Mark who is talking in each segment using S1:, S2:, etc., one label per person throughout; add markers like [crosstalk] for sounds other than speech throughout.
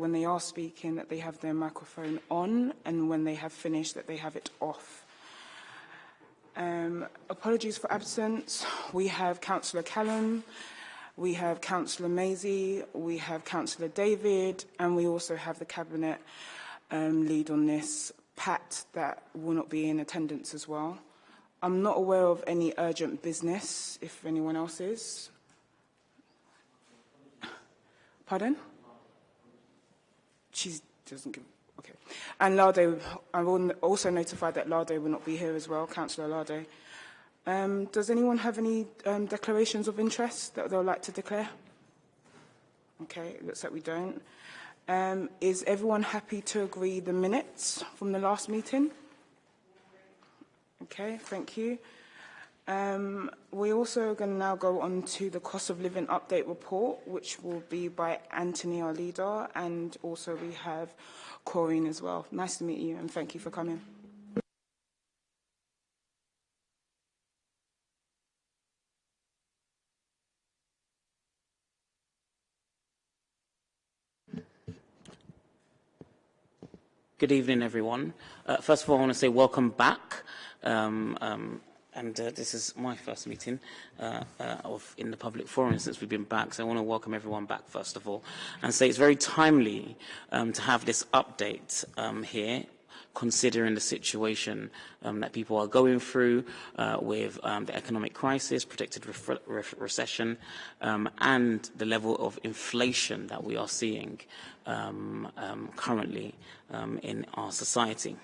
S1: when they are speaking that they have their microphone on and when they have finished that they have it off. Um, apologies for absence. We have Councillor Callum, we have Councillor Maisie, we have Councillor David, and we also have the Cabinet um, lead on this, Pat, that will not be in attendance as well. I'm not aware of any urgent business, if anyone else is. Pardon? She doesn't give... Okay. And Lardo, I'm also notified that Lardo will not be here as well, Councillor Lardo. Um, does anyone have any um, declarations of interest that they'd like to declare? Okay, it looks like we don't. Um, is everyone happy to agree the minutes from the last meeting? Okay, thank you. Um, we also going to now go on to the cost of living update report, which will be by Anthony, our leader, and also we have Corinne as well. Nice to meet you, and thank you for coming.
S2: Good evening, everyone. Uh, first of all, I want to say welcome back. Um, um, and uh, this is my first meeting uh, uh, of in the public forum since we've been back. So I want to welcome everyone back first of all, and say it's very timely um, to have this update um, here considering the situation um, that people are going through uh, with um, the economic crisis, predicted re re recession, um, and the level of inflation that we are seeing currently um, in our society.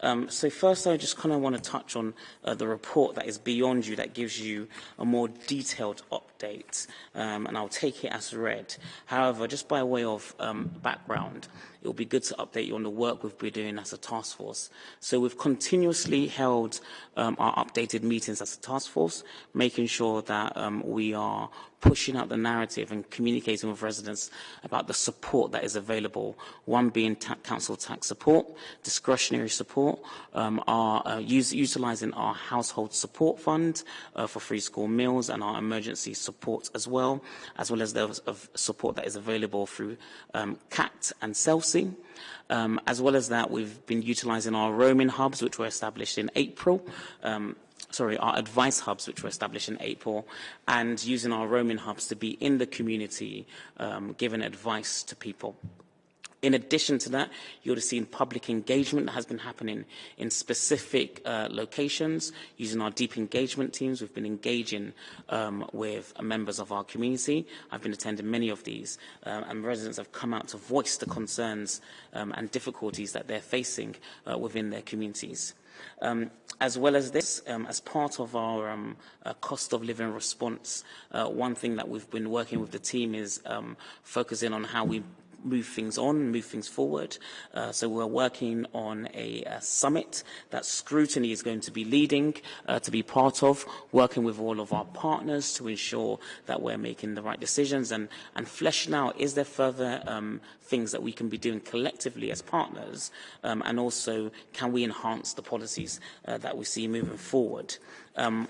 S2: Um, so first, I just kind of want to touch on uh, the report that is beyond you that gives you a more detailed update, um, and I'll take it as read. However, just by way of um, background, it will be good to update you on the work we've been doing as a task force. So we've continuously held um, our updated meetings as a task force, making sure that um, we are pushing out the narrative and communicating with residents about the support that is available, one being ta council tax support, discretionary support, um, our, uh, use, utilising our household support fund uh, for free school meals and our emergency support as well, as well as the of support that is available through um, CAT and CELSI. Um, as well as that, we've been utilising our roaming hubs, which were established in April, um, sorry, our advice hubs, which were established in April, and using our roaming hubs to be in the community, um, giving advice to people. In addition to that, you would have seen public engagement that has been happening in specific uh, locations using our deep engagement teams. We've been engaging um, with members of our community. I've been attending many of these, uh, and residents have come out to voice the concerns um, and difficulties that they're facing uh, within their communities. Um, as well as this, um, as part of our um, uh, cost of living response, uh, one thing that we've been working with the team is um, focusing on how we move things on, move things forward. Uh, so we're working on a, a summit that Scrutiny is going to be leading, uh, to be part of, working with all of our partners to ensure that we're making the right decisions and, and fleshing out, is there further um, things that we can be doing collectively as partners, um, and also can we enhance the policies uh, that we see moving forward. Um,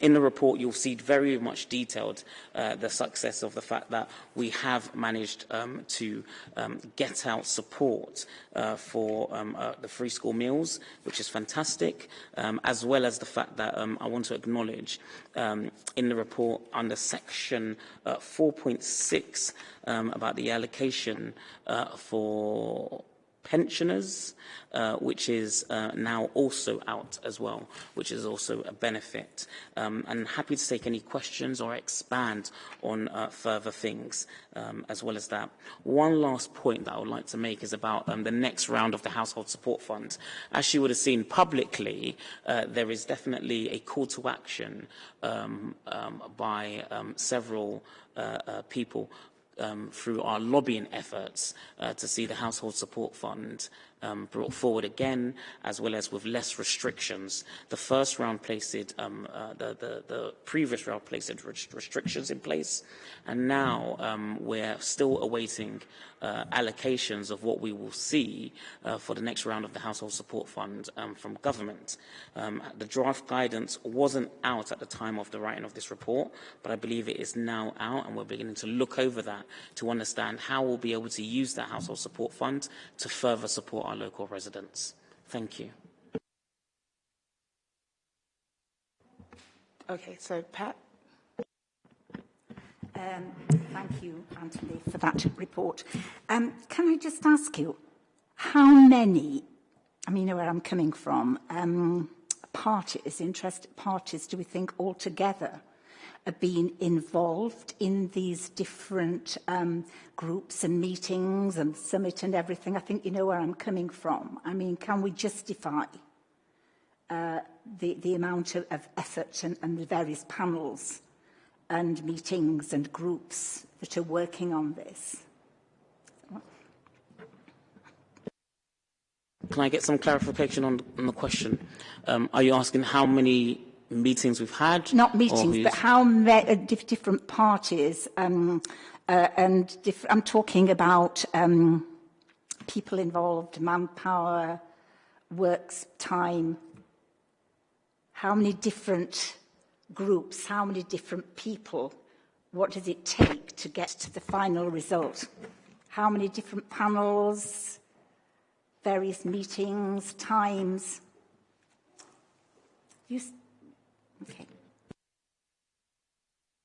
S2: In the report, you'll see very much detailed uh, the success of the fact that we have managed um, to um, get out support uh, for um, uh, the free school meals, which is fantastic, um, as well as the fact that um, I want to acknowledge um, in the report under section uh, 4.6 um, about the allocation uh, for pensioners, uh, which is uh, now also out as well, which is also a benefit. Um, and happy to take any questions or expand on uh, further things um, as well as that. One last point that I would like to make is about um, the next round of the Household Support Fund. As you would have seen publicly, uh, there is definitely a call to action um, um, by um, several uh, uh, people um, through our lobbying efforts uh, to see the Household Support Fund um, brought forward again, as well as with less restrictions. The first round placed um, uh, the, the, the previous round placed restrictions in place, and now um, we're still awaiting uh, allocations of what we will see uh, for the next round of the Household Support Fund um, from government. Um, the draft guidance wasn't out at the time of the writing of this report, but I believe it is now out, and we're beginning to look over that to understand how we'll be able to use that Household Support Fund to further support our local residents. Thank you.
S1: Okay, so Pat.
S3: Um, thank you, Anthony, for that report. Um, can I just ask you, how many, I mean, know where I'm coming from, um, parties, interested parties, do we think altogether are being involved in these different um, groups and meetings and summit and everything? I think you know where I'm coming from. I mean, can we justify uh, the, the amount of, of effort and, and the various panels and meetings and groups that are working on this.
S2: Can I get some clarification on, on the question? Um, are you asking how many meetings we've had?
S3: Not meetings, but how many uh, different parties, um, uh, and I'm talking about um, people involved, manpower, works time. How many different groups, how many different people, what does it take to get to the final result? How many different panels, various meetings, times? You, okay.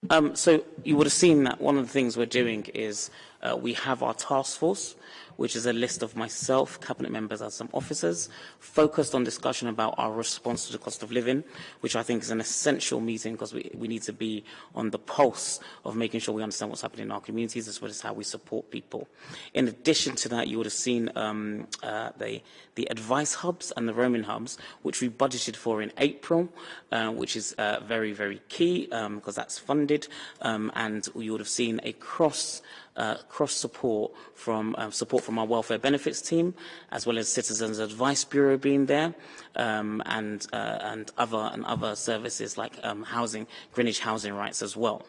S2: Um, so you would have seen that one of the things we're doing is uh, we have our task force, which is a list of myself, cabinet members and some officers, focused on discussion about our response to the cost of living, which I think is an essential meeting because we, we need to be on the pulse of making sure we understand what's happening in our communities as well as how we support people. In addition to that, you would have seen um, uh, the, the advice hubs and the roaming hubs, which we budgeted for in April, uh, which is uh, very, very key because um, that's funded. Um, and you would have seen a cross uh, cross support from uh, support from our welfare benefits team, as well as Citizens Advice Bureau being there, um, and uh, and other and other services like um, housing, Greenwich Housing Rights as well.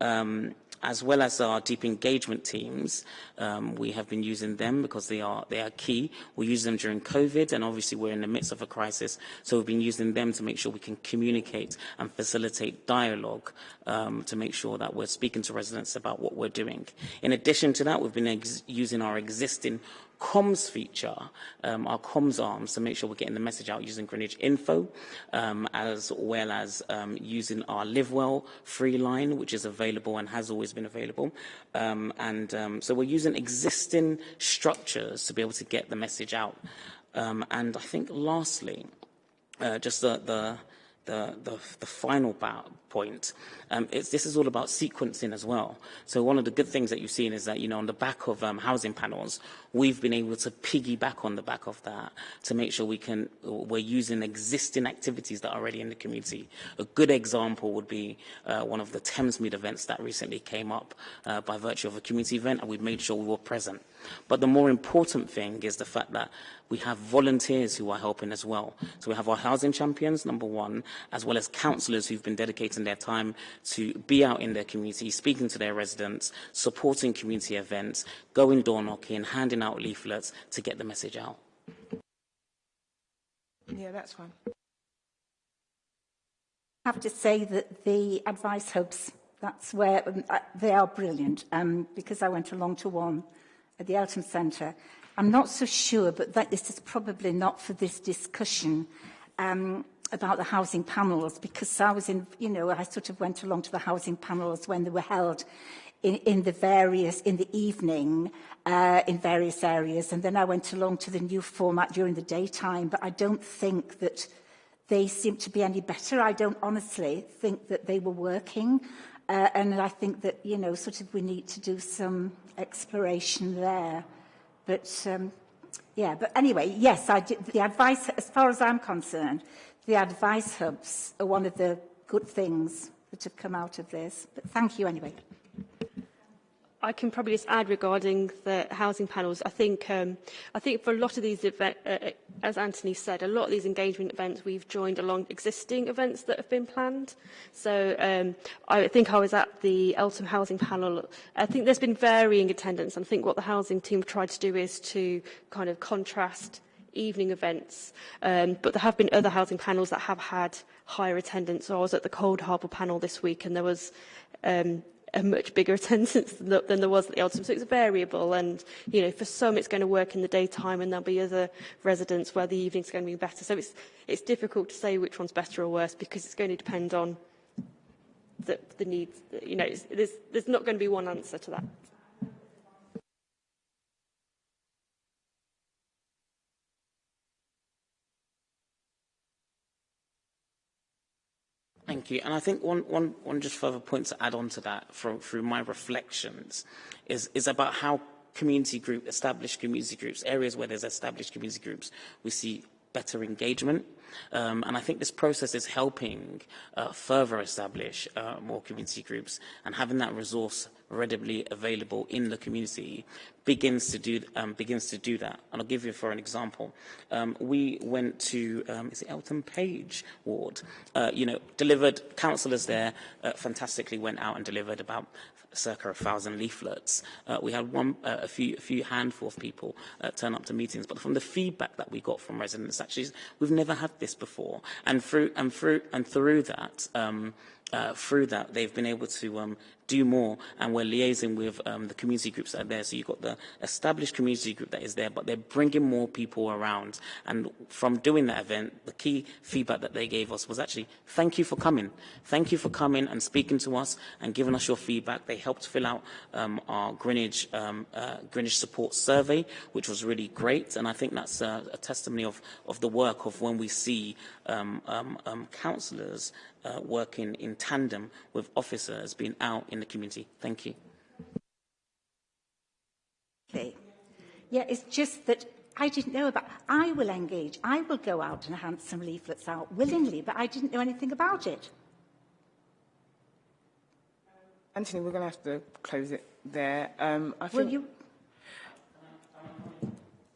S2: Um, as well as our deep engagement teams, um, we have been using them because they are, they are key. We use them during COVID, and obviously we're in the midst of a crisis, so we've been using them to make sure we can communicate and facilitate dialogue um, to make sure that we're speaking to residents about what we're doing. In addition to that, we've been using our existing comms feature, um, our comms arms, to make sure we're getting the message out using Greenwich Info, um, as well as um, using our LiveWell free line, which is available and has always been available. Um, and um, so we're using existing structures to be able to get the message out. Um, and I think lastly, uh, just the, the the, the, the final point, um, this is all about sequencing as well. So one of the good things that you've seen is that, you know, on the back of um, housing panels, we've been able to piggyback on the back of that to make sure we can, we're using existing activities that are already in the community. A good example would be uh, one of the Thamesmead events that recently came up uh, by virtue of a community event, and we've made sure we were present. But the more important thing is the fact that we have volunteers who are helping as well. So we have our housing champions, number one, as well as councillors who've been dedicating their time to be out in their community, speaking to their residents, supporting community events, going door knocking, handing out leaflets to get the message out.
S1: Yeah, that's fine.
S3: I have to say that the advice hubs, that's where um, they are brilliant um, because I went along to one at the Eltham Centre. I'm not so sure, but that this is probably not for this discussion um, about the housing panels, because I was in, you know, I sort of went along to the housing panels when they were held in, in the various, in the evening, uh, in various areas, and then I went along to the new format during the daytime, but I don't think that they seem to be any better. I don't honestly think that they were working. Uh, and I think that, you know, sort of we need to do some exploration there. But, um, yeah, but anyway, yes, I did, the advice, as far as I'm concerned, the advice hubs are one of the good things that have come out of this. But thank you anyway.
S4: I can probably just add regarding the housing panels. I think, um, I think for a lot of these events, uh, uh, as Anthony said, a lot of these engagement events we've joined along existing events that have been planned. So um, I think I was at the Eltham Housing Panel. I think there's been varying attendance. And I think what the housing team tried to do is to kind of contrast evening events. Um, but there have been other housing panels that have had higher attendance. So I was at the Cold Harbour panel this week and there was um, a much bigger [laughs] attendance than, the, than there was at the Eltham. So it's variable and, you know, for some it's going to work in the daytime and there'll be other residents where the evening's going to be better. So it's, it's difficult to say which one's better or worse because it's going to depend on the, the needs. You know, there's, there's not going to be one answer to that.
S2: Thank you. And I think one, one, one just further point to add on to that from, through my reflections is, is about how community group, established community groups, areas where there's established community groups, we see better engagement. Um, and I think this process is helping uh, further establish uh, more community groups and having that resource readily available in the community begins to do um, begins to do that. And I'll give you for an example. Um, we went to um, is it Eltham Page ward. Uh, you know, delivered councillors there uh, fantastically went out and delivered about circa a thousand leaflets. Uh, we had one, uh, a few, a few handful of people uh, turn up to meetings, but from the feedback that we got from residents, actually, we've never had this before, and through and through and through that. Uh, through that, they've been able to um, do more and we're liaising with um, the community groups that are there. So you've got the established community group that is there, but they're bringing more people around. And from doing that event, the key feedback that they gave us was actually, thank you for coming. Thank you for coming and speaking to us and giving us your feedback. They helped fill out um, our Greenwich, um, uh, Greenwich support survey, which was really great. And I think that's a, a testimony of, of the work of when we see um, um, um, councillors uh, working in tandem with officers being out in the community. Thank you.
S3: Okay. Yeah, it's just that I didn't know about. I will engage. I will go out and hand some leaflets out willingly, but I didn't know anything about it.
S1: Anthony, we're going to have to close it there. Um, I
S3: Will you?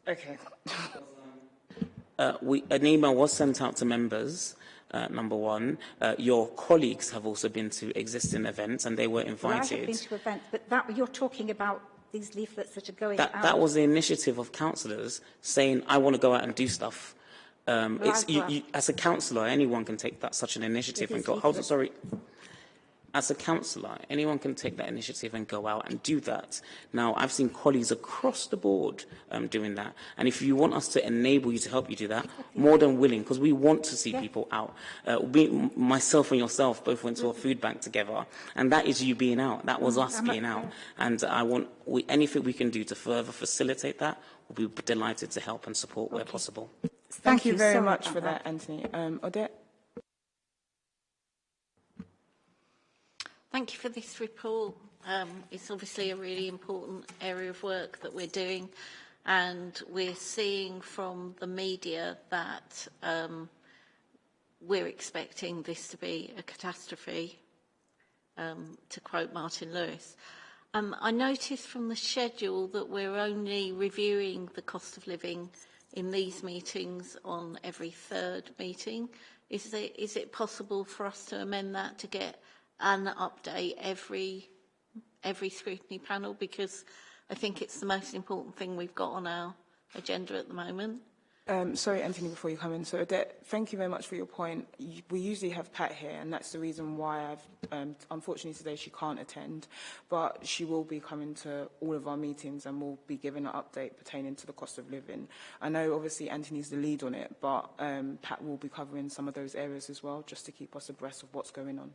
S1: Okay.
S2: Uh, we, an email was sent out to members uh, number one. Uh, your colleagues have also been to existing events and they were invited.
S3: Well, I have been to events, but that, you're talking about these leaflets that are going
S2: that,
S3: out.
S2: That was the initiative of councillors saying, I want to go out and do stuff. Um,
S3: Well,
S2: you, you, as a councillor, anyone can take that such an initiative and go, hold on, sorry. As a councillor, anyone can take that initiative and go out and do that. Now, I've seen colleagues across the board um, doing that. And if you want us to enable you to help you do that, more than willing, because we want to see
S3: Yeah.
S2: people out. Uh, we, myself and yourself both went to a food bank together, and that is you being out. That was us
S3: Mm, I'm a-
S2: being out. And I want we, anything we can do to further facilitate that, we'll be delighted to help and support where possible.
S1: Thank, you very
S3: Sorry
S1: much
S3: about
S1: for that, Anthony. Um, Odette?
S5: Thank you for this report. Um, it's obviously a really important area of work that we're doing and we're seeing from the media that um, we're expecting this to be a catastrophe, um, to quote Martin Lewis. Um, I noticed from the schedule that we're only reviewing the cost of living in these meetings on every third meeting. Is it, is it possible for us to amend that to get an update every every scrutiny panel? Because I think it's the most important thing we've got on our agenda at the moment.
S1: Um, sorry, Anthony, before you come in. So, Odette, thank you very much for your point. We usually have Pat here, and that's the reason why I've, um, unfortunately today she can't attend, but she will be coming to all of our meetings and will be giving an update pertaining to the cost of living. I know obviously Anthony's the lead on it, but um, Pat will be covering some of those areas as well, just to keep us abreast of what's going on.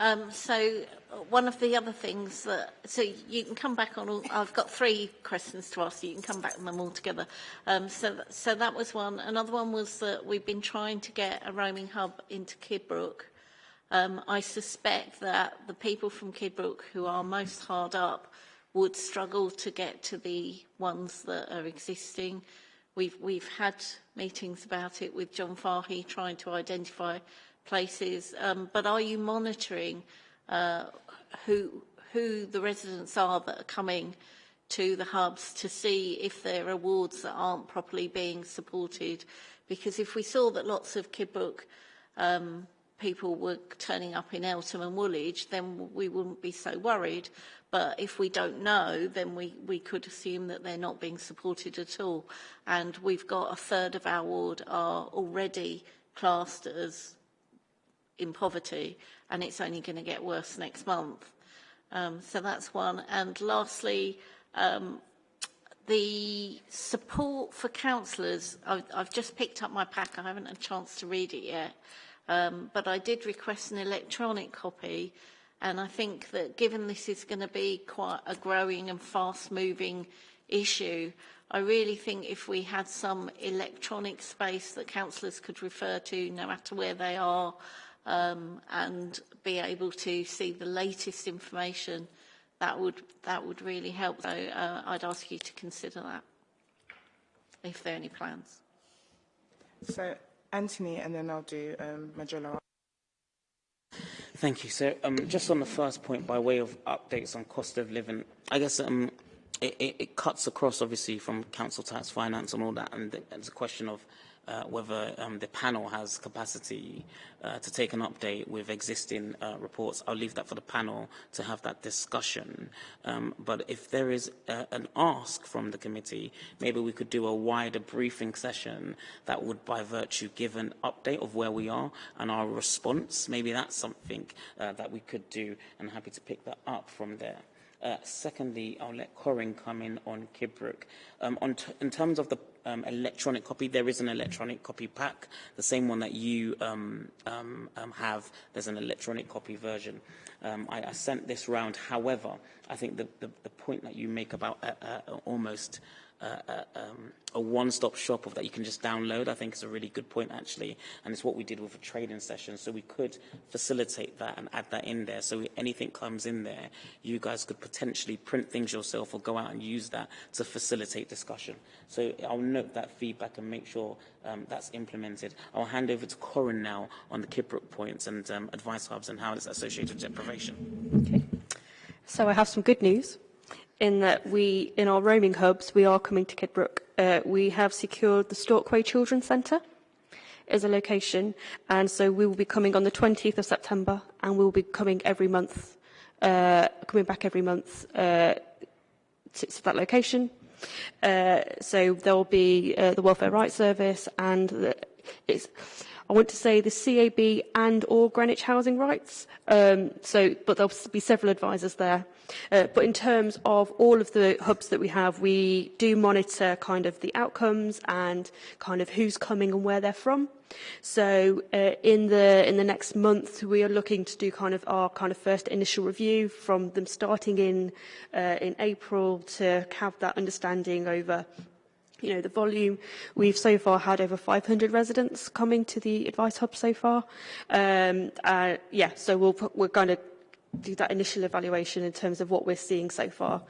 S5: Um, so one of the other things that, so you can come back on all, I've got three questions to ask you, you can come back on them all together. Um, so, th so that was one. Another one was that we've been trying to get a roaming hub into Kidbrook. Um, I suspect that the people from Kidbrook who are most hard up would struggle to get to the ones that are existing. We've, we've had meetings about it with John Fahey trying to identify places, um, but are you monitoring uh, who, who the residents are that are coming to the hubs to see if there are wards that aren't properly being supported. Because if we saw that lots of Kidbrooke um, people were turning up in Eltham and Woolwich, then we wouldn't be so worried. But if we don't know, then we, we could assume that they're not being supported at all. And we've got a third of our ward are already classed as in poverty, and it's only going to get worse next month. Um, so that's one. And lastly, um, the support for councillors, I've, I've just picked up my pack, I haven't had a chance to read it yet, um, but I did request an electronic copy, and I think that given this is going to be quite a growing and fast-moving issue, I really think if we had some electronic space that councillors could refer to no matter where they are um, and be able to see the latest information that would that would really help. So uh, I'd ask you to consider that if there are any plans.
S1: So Anthony, and then I'll do um, Majella.
S2: Thank you. So um, just on the first point, by way of updates on cost of living, I guess um, it, it, it cuts across obviously from council tax, finance, and all that, and it's a question of uh, whether um, the panel has capacity uh, to take an update with existing uh, reports. I'll leave that for the panel to have that discussion. Um, but if there is uh, an ask from the committee, maybe we could do a wider briefing session that would, by virtue, give an update of where we are and our response. Maybe that's something uh, that we could do, and happy to pick that up from there. Uh, secondly, I'll let Corin come in on Kidbrooke. Um, on in terms of the um, electronic copy, there is an electronic copy pack, the same one that you um, um, um, have. There's an electronic copy version. Um, I, I sent this round. However, I think the, the, the point that you make about uh, uh, almost uh, um, a one-stop shop of that you can just download, I think is a really good point actually. And it's what we did with a training session. So we could facilitate that and add that in there. So anything comes in there, you guys could potentially print things yourself or go out and use that to facilitate discussion. So I'll note that feedback and make sure um, that's implemented. I'll hand over to Corin now on the Kidbrooke points and um, advice hubs and how it's associated with deprivation.
S4: Okay. So I have some good news in that we, in our roaming hubs, we are coming to Kidbrooke. Uh, we have secured the Storkway Children's Centre as a location, and so we will be coming on the 20th of September, and we will be coming every month, uh, coming back every month uh, to, to that location. Uh, so there will be uh, the Welfare Rights Service and the, it's I want to say the CAB and or Greenwich Housing Rights. Um, so, but there'll be several advisors there. Uh, but in terms of all of the hubs that we have, we do monitor kind of the outcomes and kind of who's coming and where they're from. So uh, in the in the next month, we are looking to do kind of our kind of first initial review from them starting in uh, in April to have that understanding over you know, the volume we've so far had over 500 residents coming to the advice hub so far. Um, uh, yeah, so we'll, we're going to do that initial evaluation in terms of what we're seeing so far.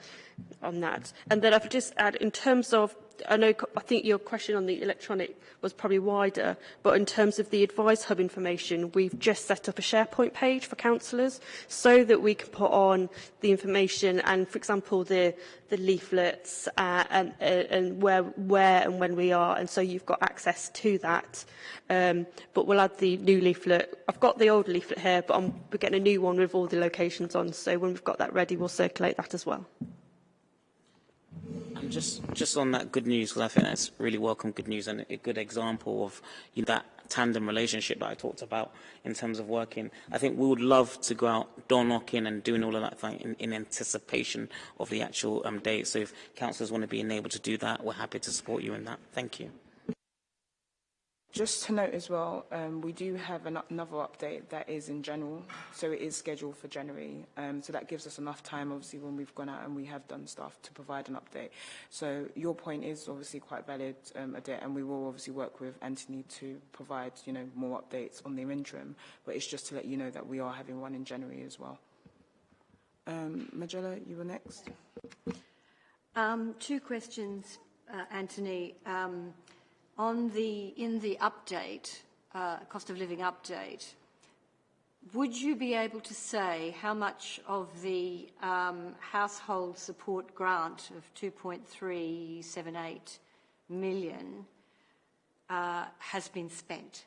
S4: On that. And then I've just add, in terms of I know, I think your question on the electronic was probably wider, but in terms of the Advice Hub information, we've just set up a SharePoint page for councillors so that we can put on the information and, for example, the, the leaflets uh, and, uh, and where, where and when we are, and so you've got access to that. Um, but we'll add the new leaflet. I've got the old leaflet here, but I'm, we're getting a new one with all the locations on, so when we've got that ready, we'll circulate that as well.
S2: And just, just on that good news, because I think that's really welcome good news and a good example of you know, that tandem relationship that I talked about in terms of working. I think we would love to go out door knocking and doing all of that thing in, in anticipation of the actual um, date. So if councillors want to be enabled to do that, we're happy to support you in that. Thank you.
S1: Just to note as well, um, we do have an, another update that is in general, so it is scheduled for January. Um, so that gives us enough time, obviously, when we've gone out and we have done stuff to provide an update. So your point is obviously quite valid, um, and we will obviously work with Anthony to provide, you know, more updates on the interim. But it's just to let you know that we are having one in January as well. Um, Majella, you were next.
S6: Um, two questions, uh, Anthony. Um, the, in the update, uh, cost of living update, would you be able to say how much of the um, household support grant of 2.378 million uh, has been spent?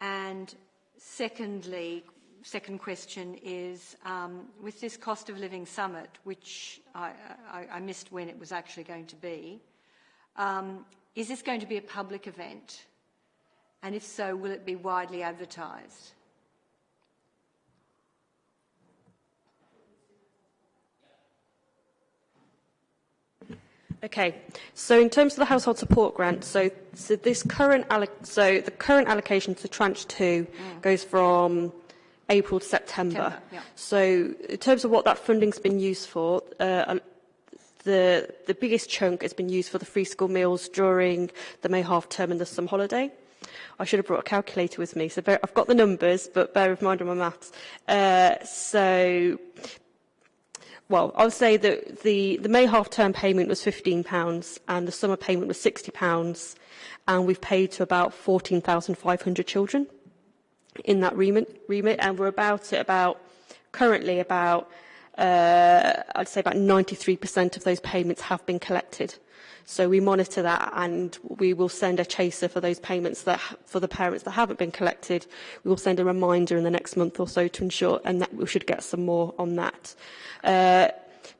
S6: And secondly, second question is, um, with this cost of living summit, which I, I, I missed when it was actually going to be, um, is this going to be a public event? And if so, will it be widely advertised?
S4: Okay, so in terms of the household support grant, so, so this current so the current allocation to tranche two mm. goes from April to September. September yeah. So in terms of what that funding's been used for, uh, the the biggest chunk has been used for the free school meals during the May half term and the summer holiday. I should have brought a calculator with me, so bear, I've got the numbers, but bear with mind on my maths. Uh, so well, I'll say that the, the May half-term payment was £15 and the summer payment was £60 and we've paid to about 14,500 children in that remit, remit and we're about at about, currently about, uh, I'd say about 93% of those payments have been collected. So we monitor that and we will send a chaser for those payments that for the parents that haven't been collected. We will send a reminder in the next month or so to ensure and that we should get some more on that. Uh,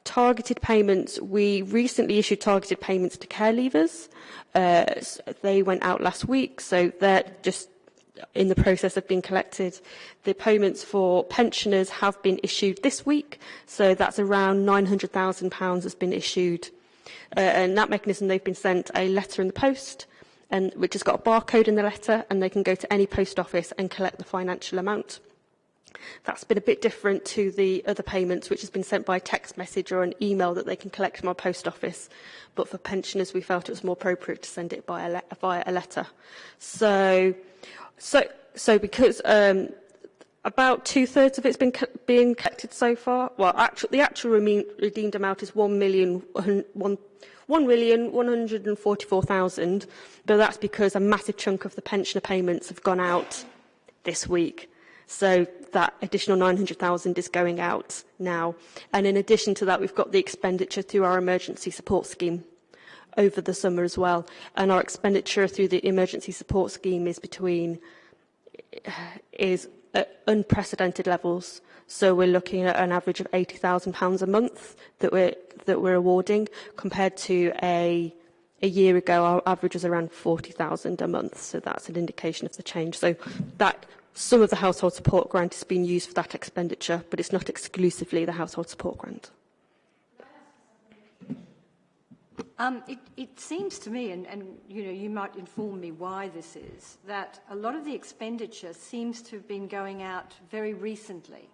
S4: targeted payments, we recently issued targeted payments to care leavers. Uh, they went out last week, so they're just in the process of being collected. The payments for pensioners have been issued this week, so that's around £900,000 has been issued Uh, and that mechanism, they've been sent a letter in the post, and which has got a barcode in the letter, and they can go to any post office and collect the financial amount. That's been a bit different to the other payments, which has been sent by text message or an email that they can collect from our post office. But for pensioners, we felt it was more appropriate to send it a via a letter. So, so, so because um, about two-thirds of it's been co being collected so far. Well, actual, the actual redeemed amount is one million one. 1,144,000, but that's because a massive chunk of the pensioner payments have gone out this week. So that additional 900,000 is going out now. And in addition to that, we've got the expenditure through our emergency support scheme over the summer as well. And our expenditure through the emergency support scheme is between eh, is at unprecedented levels. So we're looking at an average of £80,000 a month that we're that we're awarding, compared to a a year ago our average was around 40,000 a month. So that's an indication of the change. So that some of the household support grant has been used for that expenditure, but it's not exclusively the household support grant.
S6: Um, it, it seems to me, and, and you know, you might inform me why this is, that a lot of the expenditure seems to have been going out very recently.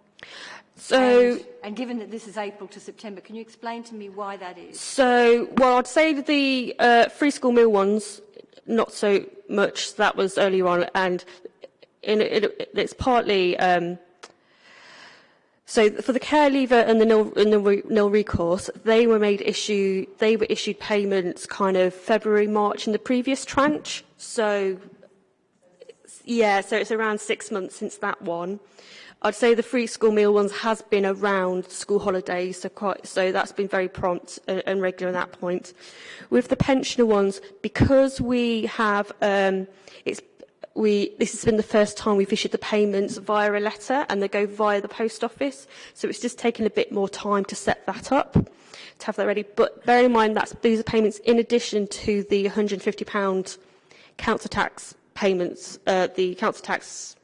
S4: So,
S6: and, and given that this is April to September, can you explain to me why that is?
S4: So, well, I'd say the uh, free school meal ones, not so much. That was earlier on, and in, it, it's partly um, So for the care leaver and the nil, and the nil recourse, they were made issue, they were issued payments kind of February, March in the previous tranche. So yeah, so it's around six months since that one. I'd say the free school meal ones has been around school holidays, so, quite, so that's been very prompt and, and regular at that point. With the pensioner ones, because we have, um, it's we, this has been the first time we've issued the payments via a letter and they go via the post office. So it's just taken a bit more time to set that up, to have that ready. But bear in mind that these are payments in addition to the £150 council tax payments, uh, the council tax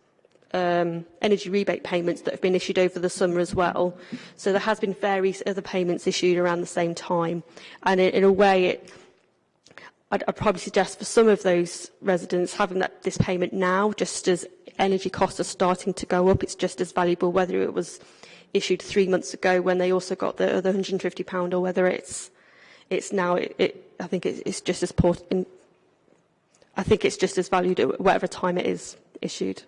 S4: um, energy rebate payments that have been issued over the summer as well. So there has been various other payments issued around the same time. And in, in a way, it, I'd, I'd probably suggest for some of those residents having that, this payment now, just as energy costs are starting to go up, it's just as valuable whether it was issued three months ago when they also got the other £150 or whether it's it's now it, it I think it's, it's just as important I think it's just as valued at whatever time it is issued.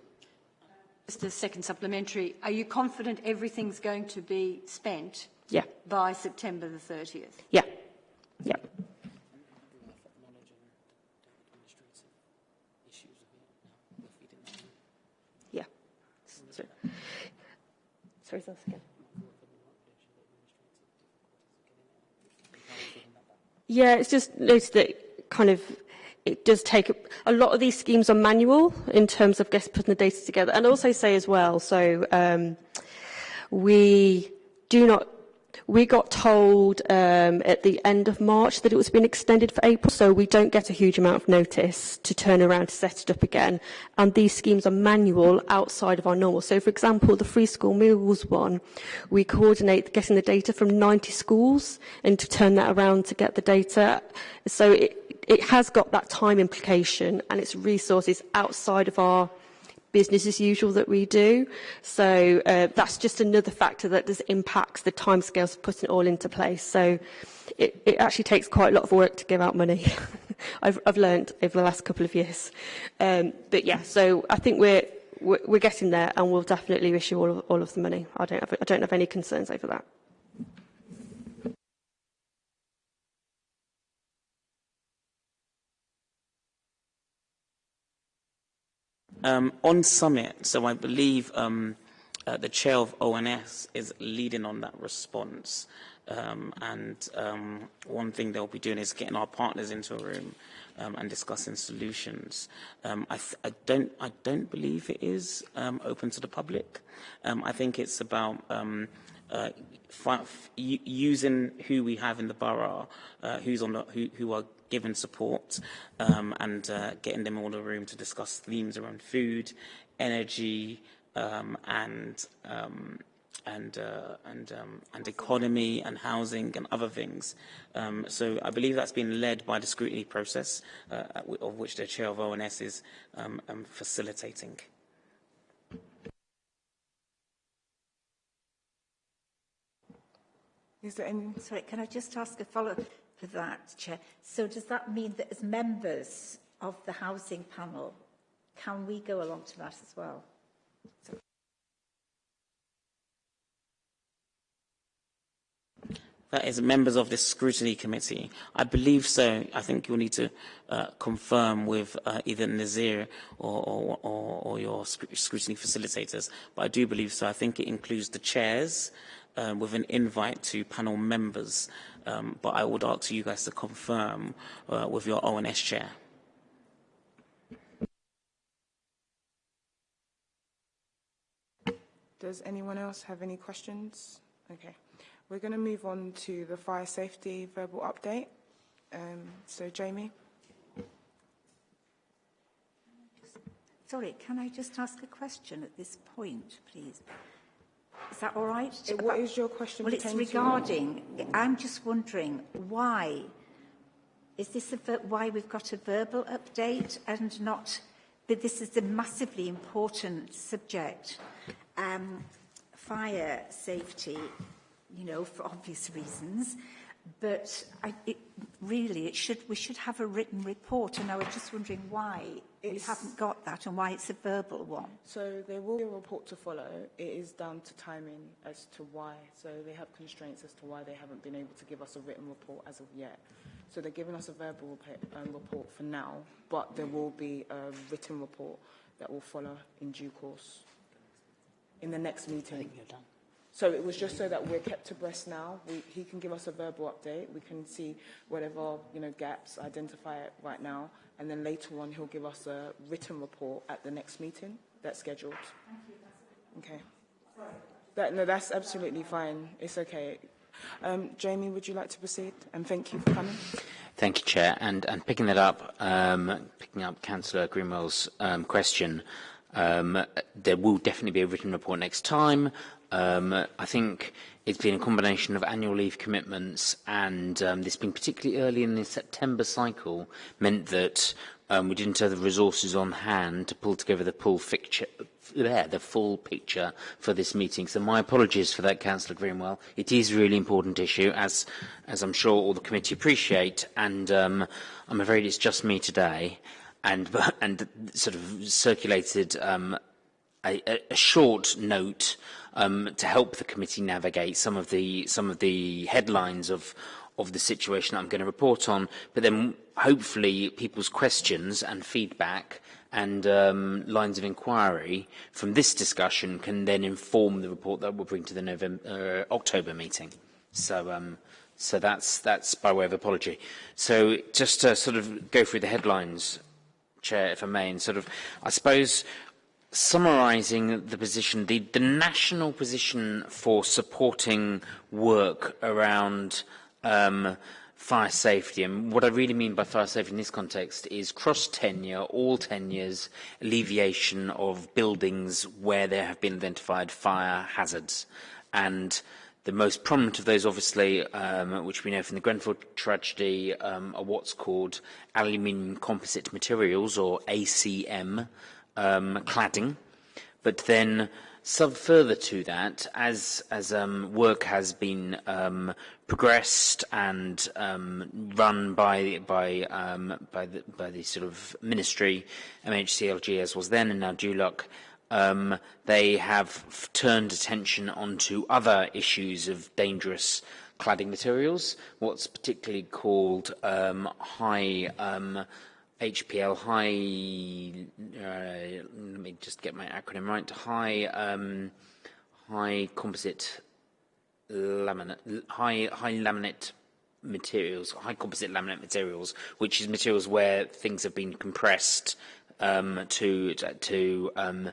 S6: Just a second supplementary. Are you confident everything's going to be spent
S4: yeah.
S6: by September the 30th?
S4: Yeah. Yeah. Sorry, say that again. Yeah, it's just noticed that kind of it does take a, lot of these schemes are manual in terms of just putting the data together, and also say as well. So um, we do not we got told um, at the end of March that it was being extended for April, so we don't get a huge amount of notice to turn around to set it up again. And these schemes are manual outside of our normal. So, for example, the free school meals one, we coordinate getting the data from 90 schools and to turn that around to get the data. So it, it has got that time implication and it's resources outside of our business as usual that we do. So uh, that's just another factor that does impacts the timescales of putting it all into place. So it, it actually takes quite a lot of work to give out money. [laughs] I've, I've learned over the last couple of years. Um, but yeah, so I think we're, we're, we're getting there and we'll definitely issue all of, all of the money. I don't have, I don't have any concerns over that.
S2: Um, on summit, so I believe um, uh, the chair of ONS is leading on that response. Um, and um, one thing they'll be doing is getting our partners into a room um, and discussing solutions. Um, I, I, don't, I don't believe it is open to the public. I think it's about uh, using who we have in the borough, uh, who's on the, who, who are given support um, and uh, getting them all the room to discuss themes around food, energy, um, and um, and uh, and um, and economy and housing and other things. Um, so I believe that's been led by the scrutiny process, uh, of which the chair of ONS is um, um, facilitating.
S3: Is there any... Sorry, can I just ask a follow-up? For that, Chair. So does that mean that as members of the housing panel, can we go along to that as well? So
S2: that is members of this scrutiny committee. I believe so. I think you'll need to uh, confirm with uh, either Nazir or, or, or, or your scrutiny facilitators. But I do believe so. I think it includes the chairs um, with an invite to panel members um, but I would ask you guys to confirm uh, with your ONS chair.
S1: Does anyone else have any questions? Okay. We're going to move on to the fire safety verbal update. Um, so, Jamie?
S3: Sorry, can I just ask a question at this point, please? Is that all right?
S1: Uh, what is your question?
S3: Well, it's regarding. I'm just wondering why is this a, why we've got a verbal update and not. But this is a massively important subject. Um, fire safety, you know, for obvious reasons. But I, it, really, it should, we should have a written report, and I was just wondering why it's, we haven't got that and why it's a verbal one.
S1: So there will be a report to follow. It is down to timing as to why. So they have constraints as to why they haven't been able to give us a written report as of yet. So they're giving us a verbal um, report for now, but there will be a written report that will follow in due course in the next meeting. I think you're done. So it was just so that we're kept abreast now. We, he can give us a verbal update. We can see whatever you know gaps, identify it right now, and then later on he'll give us a written report at the next meeting that's scheduled. Okay. That, no, that's absolutely fine. It's okay. Um, Jamie, would you like to proceed? And thank you for coming.
S7: Thank you, Chair. And, and picking that up, um, picking up Councillor Greenwell's um, question, um, there will definitely be a written report next time. Um, I think it's been a combination of annual leave commitments and um, this being particularly early in the September cycle meant that um, we didn't have the resources on hand to pull together the full picture, there, the full picture for this meeting. So my apologies for that, Councillor Greenwell. It is a really important issue, as, as I'm sure all the committee appreciate, and um, I'm afraid it's just me today and, [laughs] and sort of circulated um, a, a short note um, to help the committee navigate some of the some of the headlines of of the situation I'm going to report on, but then hopefully people's questions and feedback and um, lines of inquiry from this discussion can then inform the report that we'll bring to the November, uh, October meeting. So, um, so that's, that's by way of apology. So just to sort of go through the headlines, Chair, if I may, and sort of, I suppose summarising the position, the, the national position for supporting work around um, fire safety, and what I really mean by fire safety in this context is cross-tenure, all tenures, alleviation of buildings where there have been identified fire hazards. And the most prominent of those, obviously, um, which we know from the Grenfell tragedy, um, are what's called aluminium composite materials, or ACM, um, cladding. But then Sub further to that, as, as um, work has been um, progressed and um, run by, by, um, by, the, by the sort of ministry, MHCLG as was then and now DLUHC, um, they have turned attention onto other issues of dangerous cladding materials, what's particularly called um, high HPL high, uh, let me just get my acronym right, high, um, high composite laminate, high, high laminate materials, high composite laminate materials, which is materials where things have been compressed um, to, to um,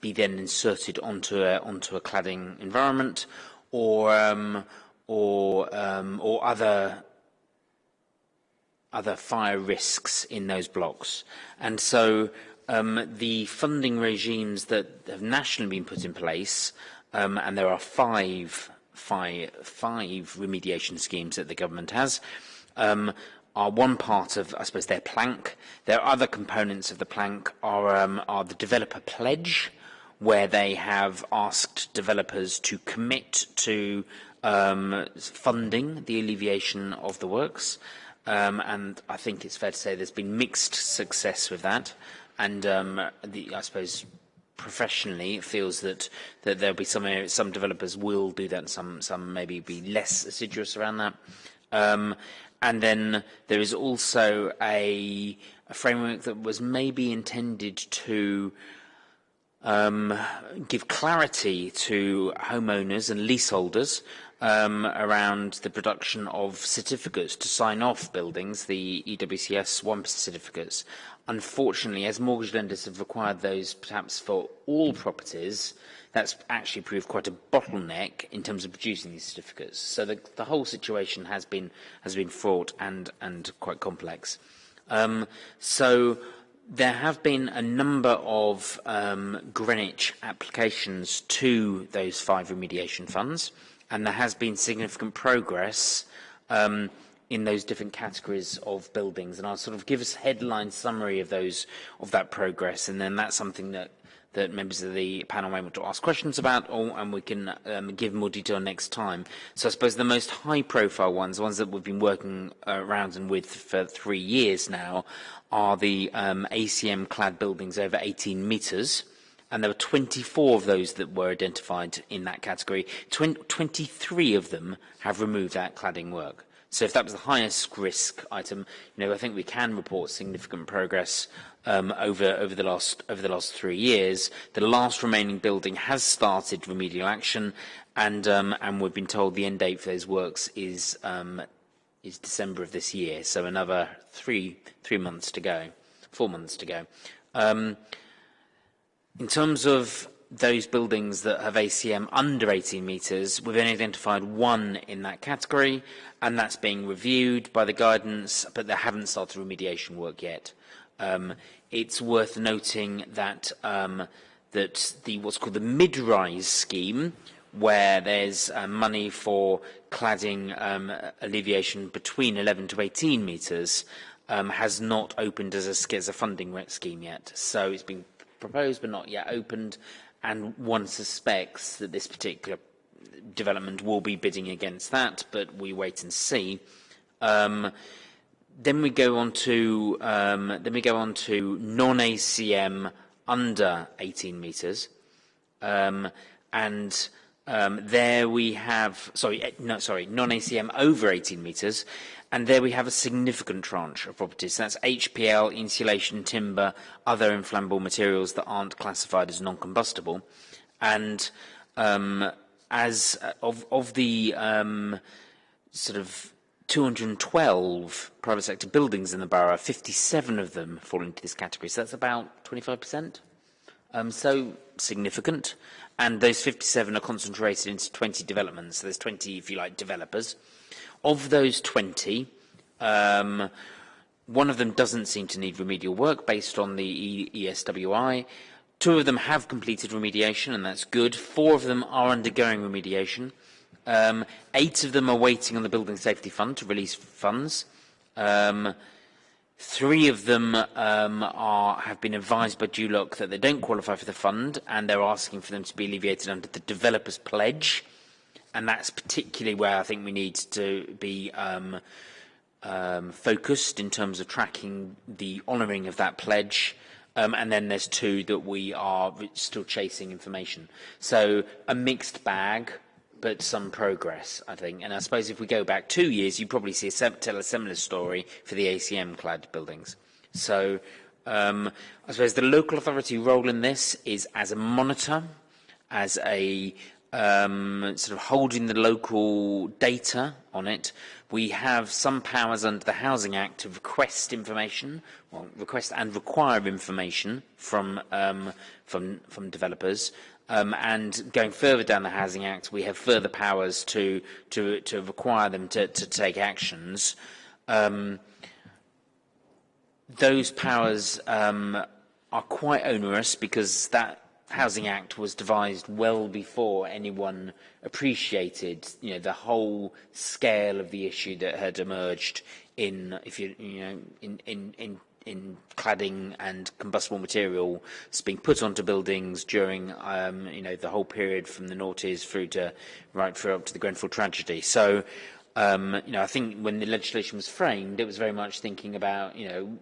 S7: be then inserted onto a, onto a cladding environment or, um, or, um, or other other fire risks in those blocks. And so um, the funding regimes that have nationally been put in place, um, and there are five, five, five remediation schemes that the government has, um, are one part of, I suppose, their plank. There are other components of the plank are, um, are the developer pledge, where they have asked developers to commit to um, funding the alleviation of the works. Um, and I think it's fair to say there's been mixed success with that. And um, the, I suppose professionally it feels that, that there'll be some some developers will do that and some, some maybe be less assiduous around that. Um, and then there is also a, a framework that was maybe intended to um, give clarity to homeowners and leaseholders um, around the production of certificates to sign off buildings, the EWS 1 certificates. Unfortunately, as mortgage lenders have required those perhaps for all properties, that's actually proved quite a bottleneck in terms of producing these certificates. So the, the whole situation has been, has been fraught and, and quite complex. Um, so there have been a number of um, Greenwich applications to those five remediation funds and there has been significant progress um, in those different categories of buildings. And I'll sort of give us a headline summary of those of that progress, and then that's something that that members of the panel may want to ask questions about, or, and we can um, give more detail next time. So I suppose the most high-profile ones, the ones that we've been working uh, around and with for three years now, are the um, ACM-clad buildings over 18 metres and there were 24 of those that were identified in that category. Twen 23 of them have removed that cladding work. So if that was the highest risk item, you know, I think we can report significant progress um, over over the last over the last three years. The last remaining building has started remedial action, and um, and we've been told the end date for those works is um, is December of this year. So another three three months to go, four months to go. Um, In terms of those buildings that have ACM under 18 metres, we've only identified one in that category, and that's being reviewed by the guidance, but they haven't started remediation work yet. Um, it's worth noting that um, that the what's called the mid-rise scheme, where there's uh, money for cladding um, alleviation between 11 to 18 metres, um, has not opened as a, as a funding scheme yet. So it's been proposed but not yet opened, and one suspects that this particular development will be bidding against that, but we wait and see. Um, then we go on to um, then we go on to non-ACM under 18 metres, Um, and um, there we have, sorry, eh, no, sorry, non-ACM over 18 metres. And there we have a significant tranche of properties. That's HPL, insulation, timber, other inflammable materials that aren't classified as non-combustible. And um, as uh, of, of the um, sort of 212 private sector buildings in the borough, 57 of them fall into this category. So that's about 25%. Um, so significant. And those 57 are concentrated into 20 developments. So there's 20, if you like, developers. Of those 20, um, one of them doesn't seem to need remedial work based on the ESWI. Two of them have completed remediation, and that's good. Four of them are undergoing remediation. Um, eight of them are waiting on the Building Safety Fund to release funds. Um, three of them um, are, have been advised by DLUHC that they don't qualify for the fund, and they're asking for them to be alleviated under the Developer's Pledge. And that's particularly where I think we need to be um, um, focused in terms of tracking the honouring of that pledge Um, and then there's two that we are still chasing information. So a mixed bag, but some progress, I think. And I suppose if we go back two years, you probably see a, tell a similar story for the ACM-clad buildings. So um, I suppose the local authority role in this is as a monitor, as a um, sort of holding the local data on it. We have some powers under the Housing Act to request information, well, request and require information from um, from from developers. Um, and going further down the Housing Act, we have further powers to to to require them to to take actions. Um, those powers um, are quite onerous because that Housing Act was devised well before anyone appreciated, you know, the whole scale of the issue that had emerged in, if you, you know, in, in, in, in cladding and combustible material being put onto buildings during, um, you know, the whole period from the noughties through to, right through up to the Grenfell tragedy. So, um, you know, I think when the legislation was framed, it was very much thinking about, you know,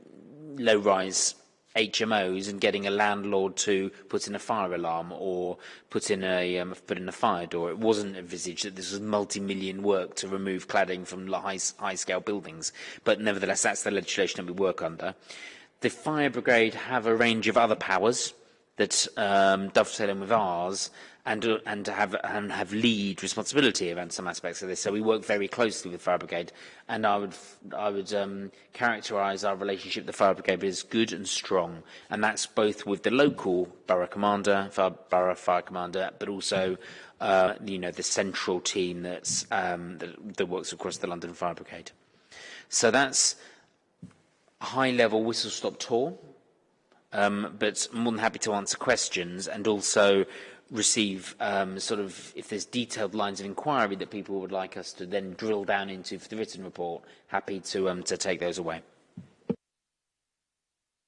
S7: low-rise HMOs and getting a landlord to put in a fire alarm or put in a um, put in a fire door. It wasn't envisaged that this was multi-million work to remove cladding from high, high scale buildings, but nevertheless that's the legislation that we work under. The fire brigade have a range of other powers that um, dovetail in with ours and, uh, and, have, and have lead responsibility around some aspects of this. So we work very closely with Fire Brigade, and I would, I would um, characterise our relationship with the Fire Brigade as good and strong, and that's both with the local borough commander, fire, borough fire commander, but also uh, you know the central team that's, um, that, that works across the London Fire Brigade. So that's a high-level whistle-stop tour, um, but more than happy to answer questions and also receive um, sort of, if there's detailed lines of inquiry that people would like us to then drill down into for the written report, happy to, um, to take those away.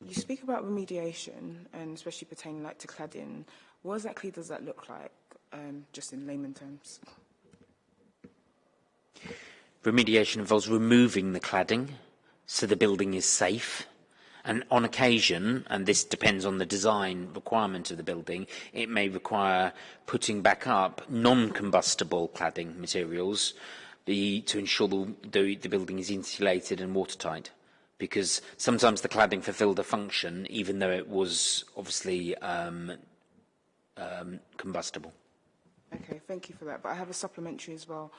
S1: You speak about remediation, and especially pertaining like to cladding. What exactly does that look like, um, just in layman terms?
S7: Remediation involves removing the cladding so the building is safe And on occasion, and this depends on the design requirement of the building, it may require putting back up non-combustible cladding materials the, to ensure the, the, the building is insulated and watertight. Because sometimes the cladding fulfilled a function, even though it was obviously um, um, combustible.
S1: Okay, thank you for that. But I have a supplementary as well.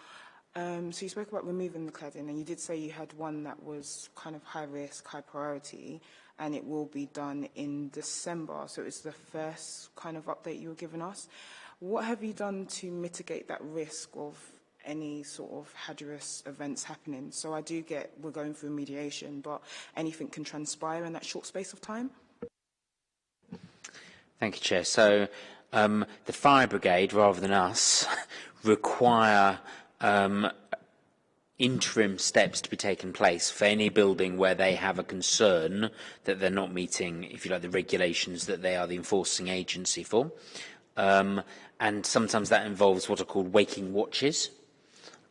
S1: Um, so you spoke about removing the cladding, and you did say you had one that was kind of high risk, high priority, and it will be done in December. So it's the first kind of update you were giving us. What have you done to mitigate that risk of any sort of hazardous events happening? So I do get we're going through mediation, but anything can transpire in that short space of time?
S7: Thank you, Chair. So um, the fire brigade, rather than us, [laughs] require um, interim steps to be taken place for any building where they have a concern that they're not meeting, if you like, the regulations that they are the enforcing agency for. Um, and sometimes that involves what are called waking watches,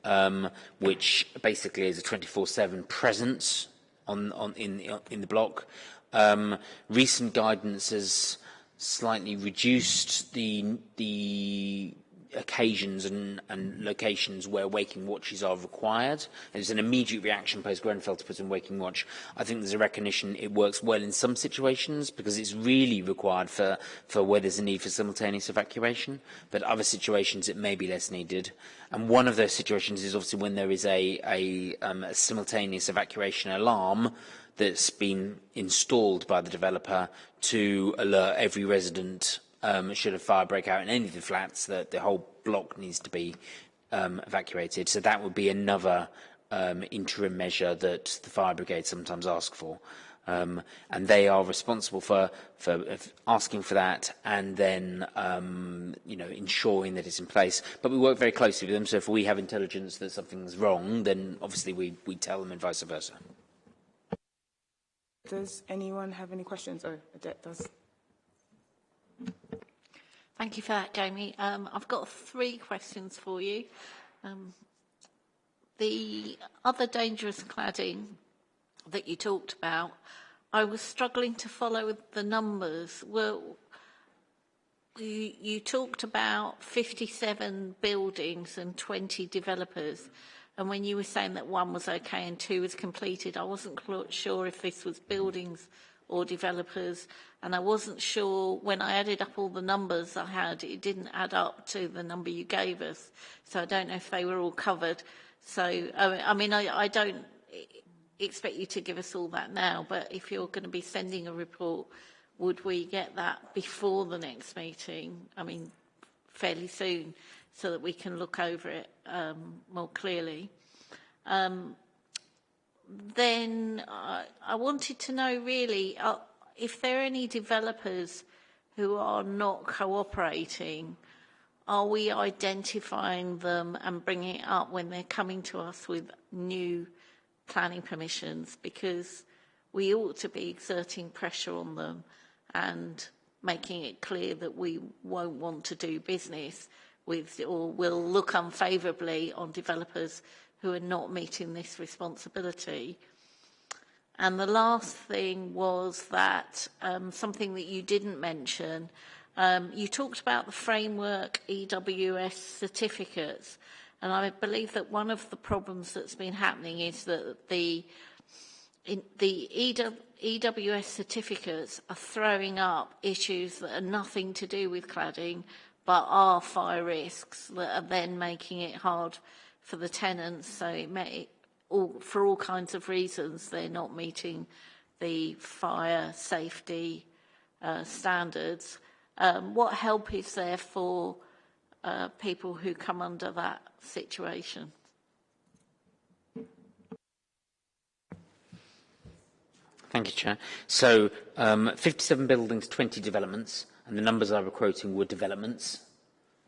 S7: um, which basically is a 24-7 presence on, on, in, in the block. Um, recent guidance has slightly reduced the the occasions and, and locations where waking watches are required. There's an immediate reaction post Grenfell to put in waking watch. I think there's a recognition it works well in some situations because it's really required for, for where there's a need for simultaneous evacuation, but other situations it may be less needed. And one of those situations is obviously when there is a, a, um, a simultaneous evacuation alarm that's been installed by the developer to alert every resident um, should a fire break out in any of the flats that the whole block needs to be um, evacuated. So that would be another um, interim measure that the fire brigade sometimes ask for. Um, and they are responsible for, for asking for that and then, um, you know, ensuring that it's in place. But we work very closely with them, so if we have intelligence that something's wrong, then obviously we, we tell them and vice versa.
S1: Does anyone have any questions? Oh, Adet does.
S5: Thank you for that, Jamie. Um, I've got three questions for you. Um, the other dangerous cladding that you talked about, I was struggling to follow the numbers. Well, you, you talked about 57 buildings and 20 developers. And when you were saying that one was okay and two was completed, I wasn't sure if this was buildings or developers. And I wasn't sure when I added up all the numbers I had, it didn't add up to the number you gave us. So I don't know if they were all covered. So, I mean, I, I don't expect you to give us all that now, but if you're going to be sending a report, would we get that before the next meeting? I mean, fairly soon, so that we can look over it um, more clearly. Um, then uh, I wanted to know really uh, if there are any developers who are not cooperating, are we identifying them and bringing it up when they're coming to us with new planning permissions? Because we ought to be exerting pressure on them and making it clear that we won't want to do business with or will look unfavourably on developers who are not meeting this responsibility. And the last thing was that um, something that you didn't mention, um, you talked about the framework EWS certificates. And I believe that one of the problems that's been happening is that the, in, the EWS certificates are throwing up issues that are nothing to do with cladding, but are fire risks that are then making it hard for the tenants. So it may, all, for all kinds of reasons, they're not meeting the fire safety uh, standards. Um, what help is there for uh, people who come under that situation?
S7: Thank you, Chair. So, um, 57 buildings, 20 developments, and the numbers I were quoting were developments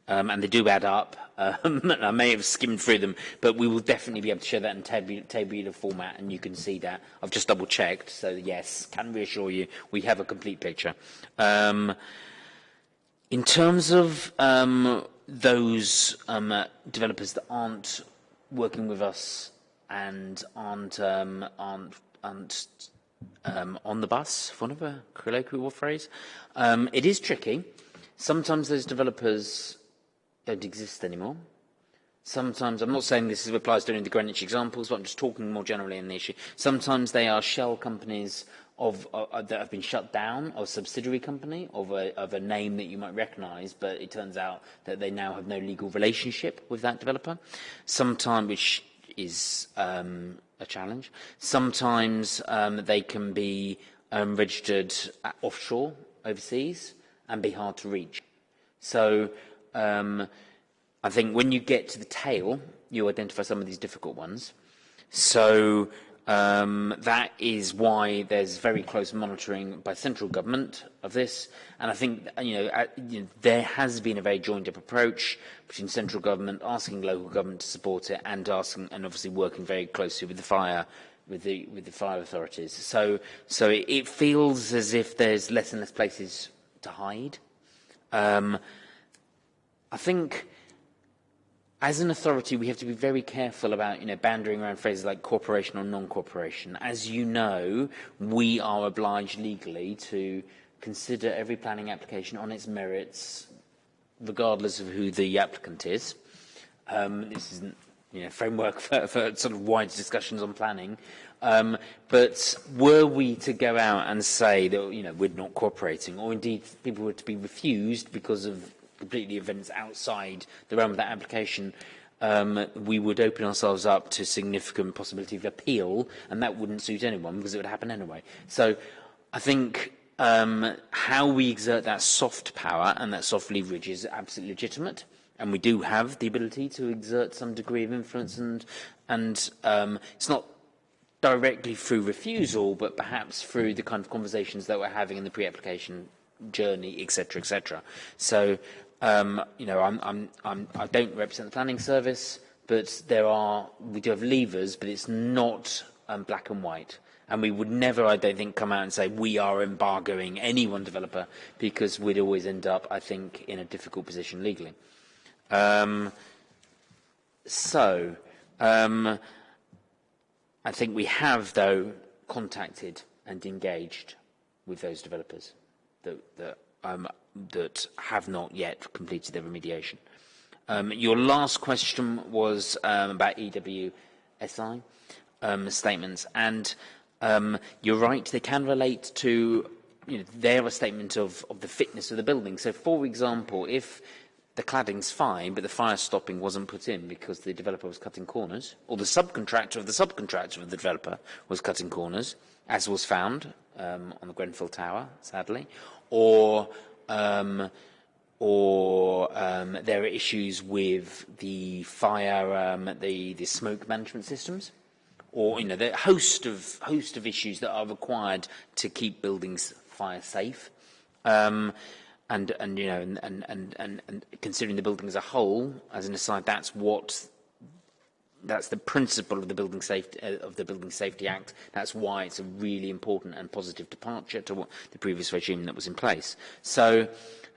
S7: um, and they do add up. Um, [laughs] I may have skimmed through them, but we will definitely be able to show that in tabular, format, and you can see that. I've just double-checked, so yes, can reassure you, we have a complete picture. Um, in terms of um, those um, uh, developers that aren't working with us and aren't, um, aren't, aren't on the bus, for want of a colloquial phrase, it is tricky. Sometimes those developers don't exist anymore. Sometimes, I'm not saying this applies to only the Greenwich examples, but I'm just talking more generally in the issue. Sometimes they are shell companies of, uh, uh, that have been shut down, or a subsidiary company of a, of a name that you might recognise, but it turns out that they now have no legal relationship with that developer. Sometimes, which is um, a challenge. Sometimes um, they can be um, registered offshore, overseas, and be hard to reach. So um, I think when you get to the tail, you identify some of these difficult ones. So um, that is why there's very close monitoring by central government of this. And I think you know, you know, there has been a very joined-up approach between central government asking local government to support it and asking, and obviously working very closely with the fire with the with the fire authorities. So so it, it feels as if there's less and less places to hide. Um, I think as an authority, we have to be very careful about, you know, bandering around phrases like cooperation or non-cooperation. As you know, we are obliged legally to consider every planning application on its merits, regardless of who the applicant is. Um, this isn't you know, framework [laughs] for, for sort of wide discussions on planning. Um, but were we to go out and say that you know, we're not cooperating, or indeed people were to be refused because of completely events outside the realm of that application, um, we would open ourselves up to significant possibility of appeal, and that wouldn't suit anyone because it would happen anyway. So I think um, how we exert that soft power and that soft leverage is absolutely legitimate. And we do have the ability to exert some degree of influence, and, and um, it's not directly through refusal, but perhaps through the kind of conversations that we're having in the pre-application journey, etc., etc. So Um, you know, I'm, I'm, I'm, I don't represent the planning service, but there are, we do have levers, but it's not um, black and white. And we would never, I don't think, come out and say we are embargoing any one developer because we'd always end up, I think, in a difficult position legally. Um, so, um, I think we have, though, contacted and engaged with those developers that, that um, that have not yet completed their remediation. Um, your last question was um, about EWSI um, statements, and um, you're right, they can relate to, you know, they're a statement of, of the fitness of the building. So, for example, if the cladding's fine, but the fire stopping wasn't put in because the developer was cutting corners, or the subcontractor of the subcontractor of the developer was cutting corners, as was found um, on the Grenfell Tower, sadly, or um, or um, there are issues with the fire, um, the, the smoke management systems, or you know, the host of host of issues that are required to keep buildings fire safe. Um, and, and you know, and, and, and, and considering the building as a whole, as an aside, that's what that's the principle of the Building Safety uh, of the Building Safety Act. That's why it's a really important and positive departure to what the previous regime that was in place. So,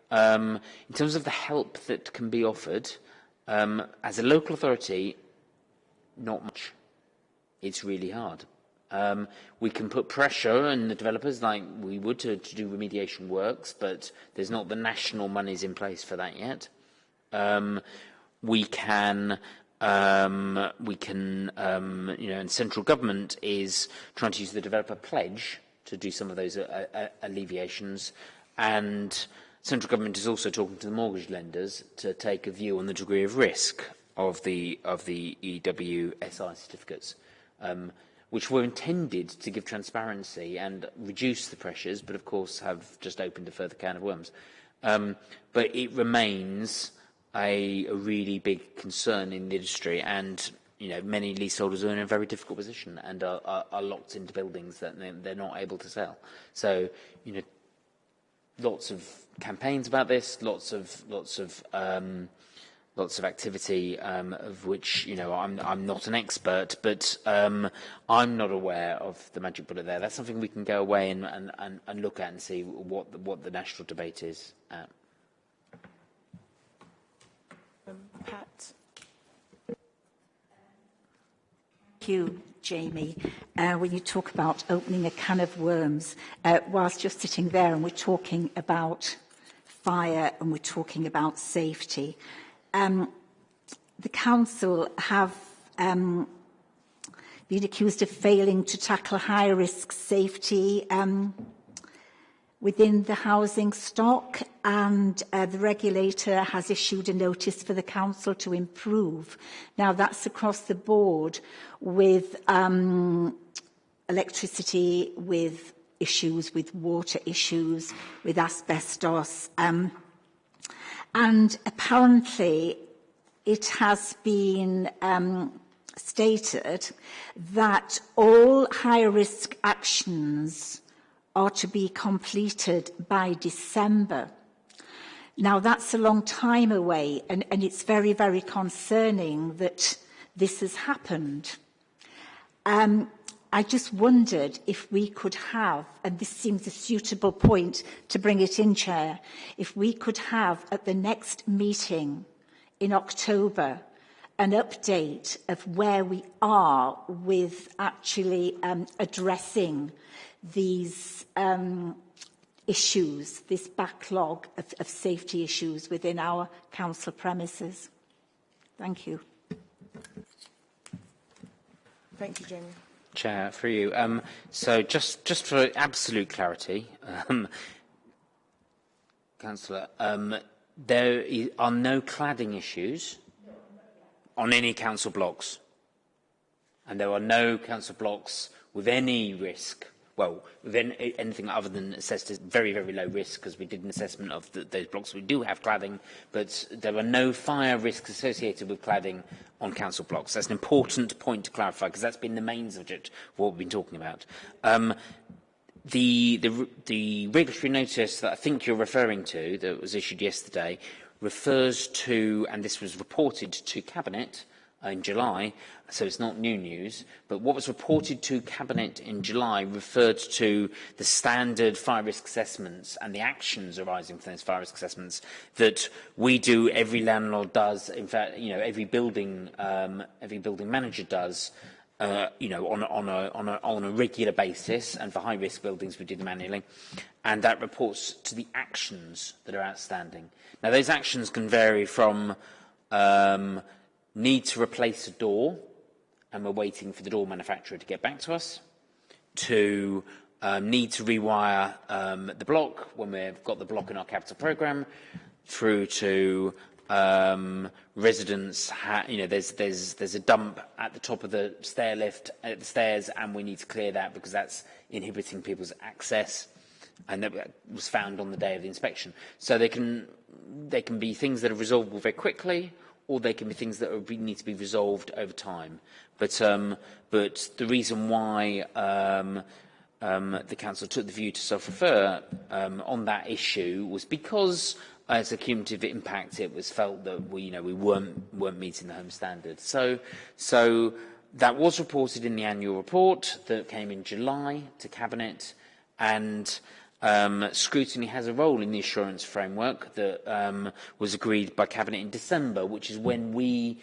S7: um, in terms of the help that can be offered, um, as a local authority, not much. It's really hard. Um, we can put pressure on the developers like we would to, to do remediation works, but there's not the national monies in place for that yet. Um, we can um, we can, um, you know, and central government is trying to use the developer pledge to do some of those uh, uh, alleviations. And central government is also talking to the mortgage lenders to take a view on the degree of risk of the, of the EWSI certificates, um, which were intended to give transparency and reduce the pressures, but of course have just opened a further can of worms. Um, but it remains a, a really big concern in the industry and you know, many leaseholders are in a very difficult position and are, are, are locked into buildings that they're, not able to sell. So, you know, lots of campaigns about this, lots of lots of um, lots of activity um, of which you know I'm I'm not an expert, but um, I'm not aware of the magic bullet there. That's something we can go away and, and, and, and look at and see what the, what the national debate is. At.
S3: Pat. Thank you, Jamie. Uh, when you talk about opening a can of worms, uh, whilst you're sitting there and we're talking about fire and we're talking about safety, um, the council have um, been accused of failing to tackle high-risk safety um, within the housing stock and uh, the regulator has issued a notice for the council to improve. Now that's across the board with um, electricity, with issues, with water issues, with asbestos. Um, and apparently it has been um, stated that all high-risk actions are to be completed by December. Now, that's a long time away, and, and it's very, very concerning that this has happened. Um, I just wondered if we could have, and this seems a suitable point to bring it in, Chair, if we could have at the next meeting in October an update of where we are with actually um, addressing these um, issues, this backlog of, of safety issues within our council premises. Thank you.
S1: Thank you, Jamie.
S7: Chair, for you. Um, so just, just for absolute clarity, um, Councillor, um, there are no cladding issues on any council blocks. And there are no council blocks with any risk well, then anything other than assessed as very, very low risk because we did an assessment of the, those blocks. We do have cladding, but there are no fire risks associated with cladding on council blocks. That's an important point to clarify because that's been the main subject of what we've been talking about. Um, the, the, the regulatory notice that I think you're referring to that was issued yesterday refers to, and this was reported to Cabinet, in July, so it's not new news, but what was reported to Cabinet in July referred to the standard fire risk assessments and the actions arising from those fire risk assessments that we do, every landlord does, in fact, you know, every building, um, every building manager does, uh, you know, on, on, a, on, a, on a regular basis, and for high-risk buildings we do them manually, and that reports to the actions that are outstanding. Now, those actions can vary from um, need to replace a door, and we're waiting for the door manufacturer to get back to us, to um, need to rewire um, the block when we've got the block in our capital programme, through to um, residents, you know, there's, there's, there's a dump at the top of the stair lift, at the stairs, and we need to clear that because that's inhibiting people's access. And that was found on the day of the inspection. So they can, they can be things that are resolvable very quickly, or they can be things that are, need to be resolved over time. But, um, but the reason why um, um, the council took the view to self-refer um, on that issue was because as a cumulative impact, it was felt that we, you know, we weren't, weren't meeting the home standard. So, so that was reported in the annual report that came in July to Cabinet, and Um, scrutiny has a role in the assurance framework that um, was agreed by Cabinet in December, which is when we,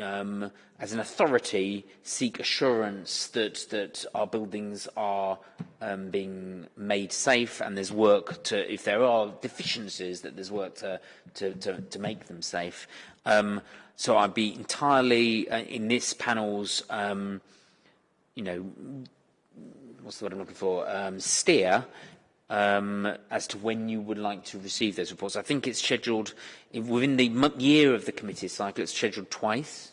S7: um, as an authority, seek assurance that, that our buildings are um, being made safe and there's work to, if there are deficiencies, that there's work to, to, to, to make them safe. Um, so I'd be entirely, uh, in this panel's, um, you know, what's the word I'm looking for, steer um, as to when you would like to receive those reports. I think it's scheduled within the year of the committee cycle. It's scheduled twice.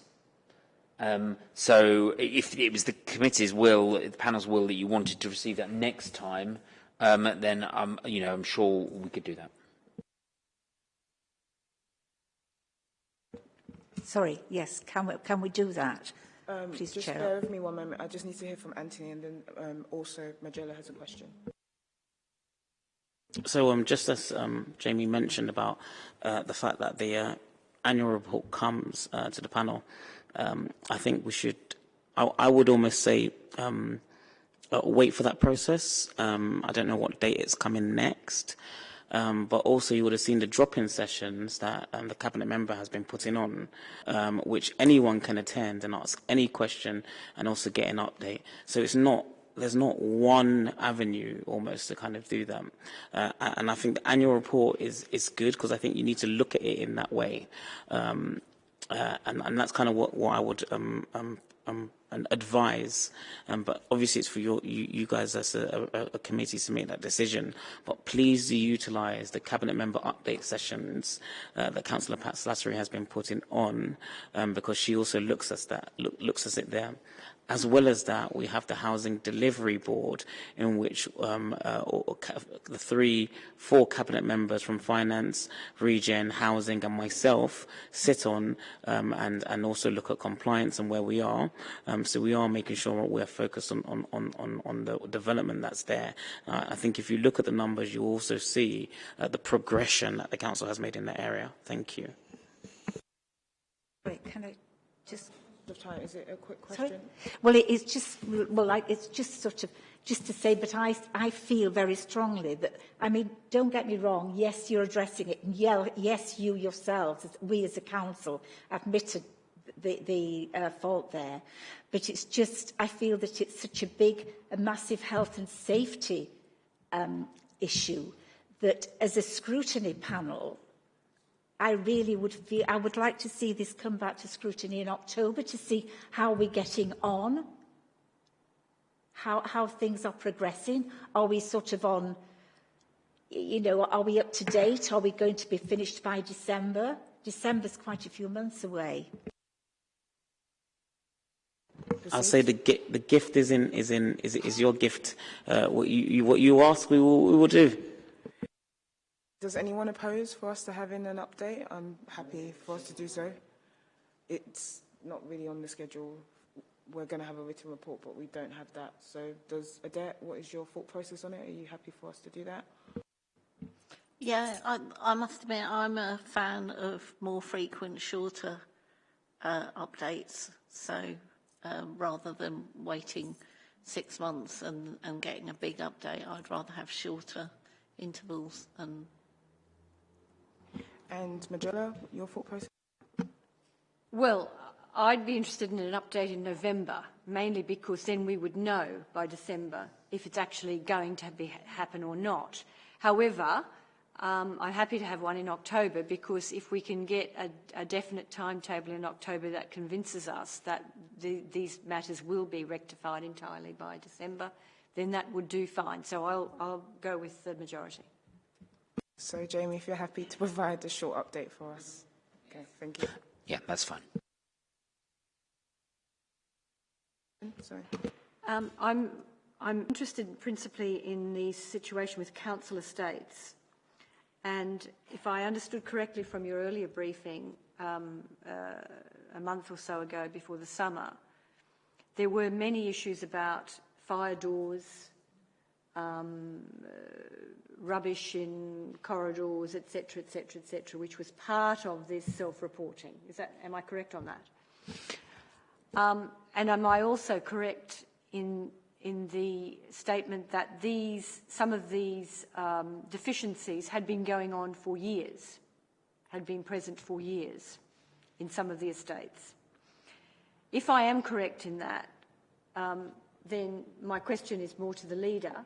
S7: Um, so if it was the committee's will, the panel's will that you wanted to receive that next time, um, then um, you know I'm sure we could do that.
S3: Sorry, yes, can we, can we do that?
S1: Um,
S3: Please,
S1: just
S3: Chair.
S1: bear with me one moment. I just need to hear from Anthony, and then um, also Majella has a question.
S2: So um, just as um, Jamie mentioned about uh, the fact that the uh, annual report comes uh, to the panel, um, I think we should, I, I would almost say, um, uh, wait for that process. Um, I don't know what date it's coming next. Um, but also you would have seen the drop-in sessions that the cabinet member has been putting on, which anyone can attend and ask any question and also get an update. So it's not there's not one avenue almost to kind of do that. Uh, and I think the annual report is, is good because I think you need to look at it in that way. Um, uh, and, and that's kind of what, what I would um, um, um, advise. Um, but obviously it's for your, you, you guys as a, a, a committee to make that decision. But please do utilise the cabinet member update sessions uh, that Councillor Pat Slattery has been putting on um, because she also looks at that, look, looks at it there. As well as that, we have the Housing Delivery Board, in which um, uh, the three, four cabinet members from Finance, Regen, Housing, and myself sit on um, and, and also look at compliance and where we are. Um, so we are making sure we're focused on, on, on, on the development that's there. Uh, I think if you look at the numbers, you also see uh, the progression that the council has made in that area. Thank you.
S3: Can I just
S1: of time. Is it a quick question? Sorry?
S3: Well, it is just, well, it's just sort of, just to say, but I, I feel very strongly that, I mean, don't get me wrong, yes, you're addressing it, and yes, you yourselves, we as a council, admitted the, the uh, fault there, but it's just, I feel that it's such a big, a massive health and safety um, issue that as a scrutiny panel, I really would feel, I would like to see this come back to scrutiny in October to see how we're getting on, how, how things are progressing. Are we sort of on, you know, are we up to date? Are we going to be finished by December? December's quite a few months away.
S2: I'll say the the gift is in is in is is your gift. Uh, what you, you what you ask, we will we will do.
S1: Does anyone oppose for us to have in an update? I'm happy for us to do so. It's not really on the schedule. We're going to have a written report, but we don't have that. So does Adet, what is your thought process on it? Are you happy for us to do that?
S5: Yeah, I, I must admit I'm a fan of more frequent, shorter uh, updates. So um, rather than waiting six months and, and getting a big update, I'd rather have shorter intervals and
S1: And Majella, your thought process?
S6: Well, I'd be interested in an update in November, mainly because then we would know by December if it's actually going to be, happen or not. However, um, I'm happy to have one in October because if we can get a, a definite timetable in October that convinces us that the, these matters will be rectified entirely by December, then that would do fine. So I'll, I'll go with the majority.
S1: So Jamie, if you're happy to [laughs] provide a short update for us. Okay, thank you.
S7: Yeah, that's fine.
S1: Sorry.
S6: Um, I'm, I'm interested principally in the situation with council estates. And if I understood correctly from your earlier briefing um, uh, a month or so ago before the summer, there were many issues about fire doors, um, uh, rubbish in corridors, etc., etc., etc., which was part of this self-reporting. Is that? Am I correct on that? Um, and am I also correct in in the statement that these some of these um, deficiencies had been going on for years, had been present for years in some of the estates? If I am correct in that, um, then my question is more to the leader.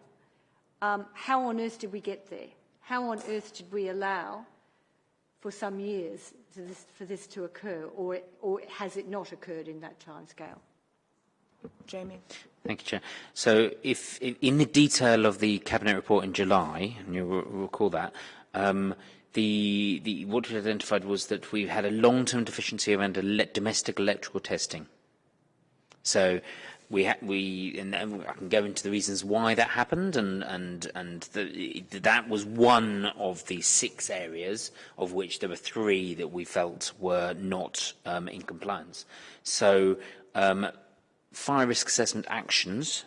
S6: Um, how on earth did we get there? How on earth did we allow for some years to this, for this to occur, or, or has it not occurred in that timescale?
S1: Jamie.
S7: Thank you, Chair. So if, if in the detail of the Cabinet report in July, and you'll recall that, um, the, the, what we identified was that we had a long-term deficiency around domestic electrical testing. So we, ha we and I can go into the reasons why that happened, and and and the, that was one of the six areas of which there were three that we felt were not um, in compliance. So um, fire risk assessment actions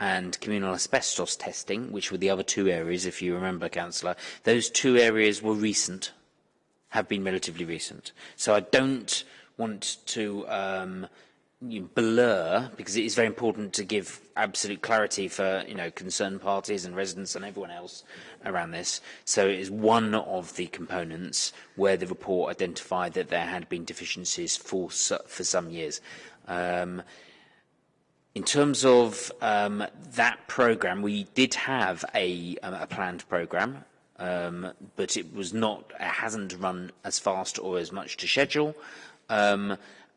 S7: and communal asbestos testing, which were the other two areas, if you remember, Councillor, those two areas were recent, have been relatively recent. So I don't want to um, blur, because it is very important to give absolute clarity for you know concerned parties and residents and everyone else around this. So it is one of the components where the report identified that there had been deficiencies for for some years. Um, in terms of um, that programme, we did have a, um, a planned programme, um, but it was not, it hasn't run as fast or as much to schedule.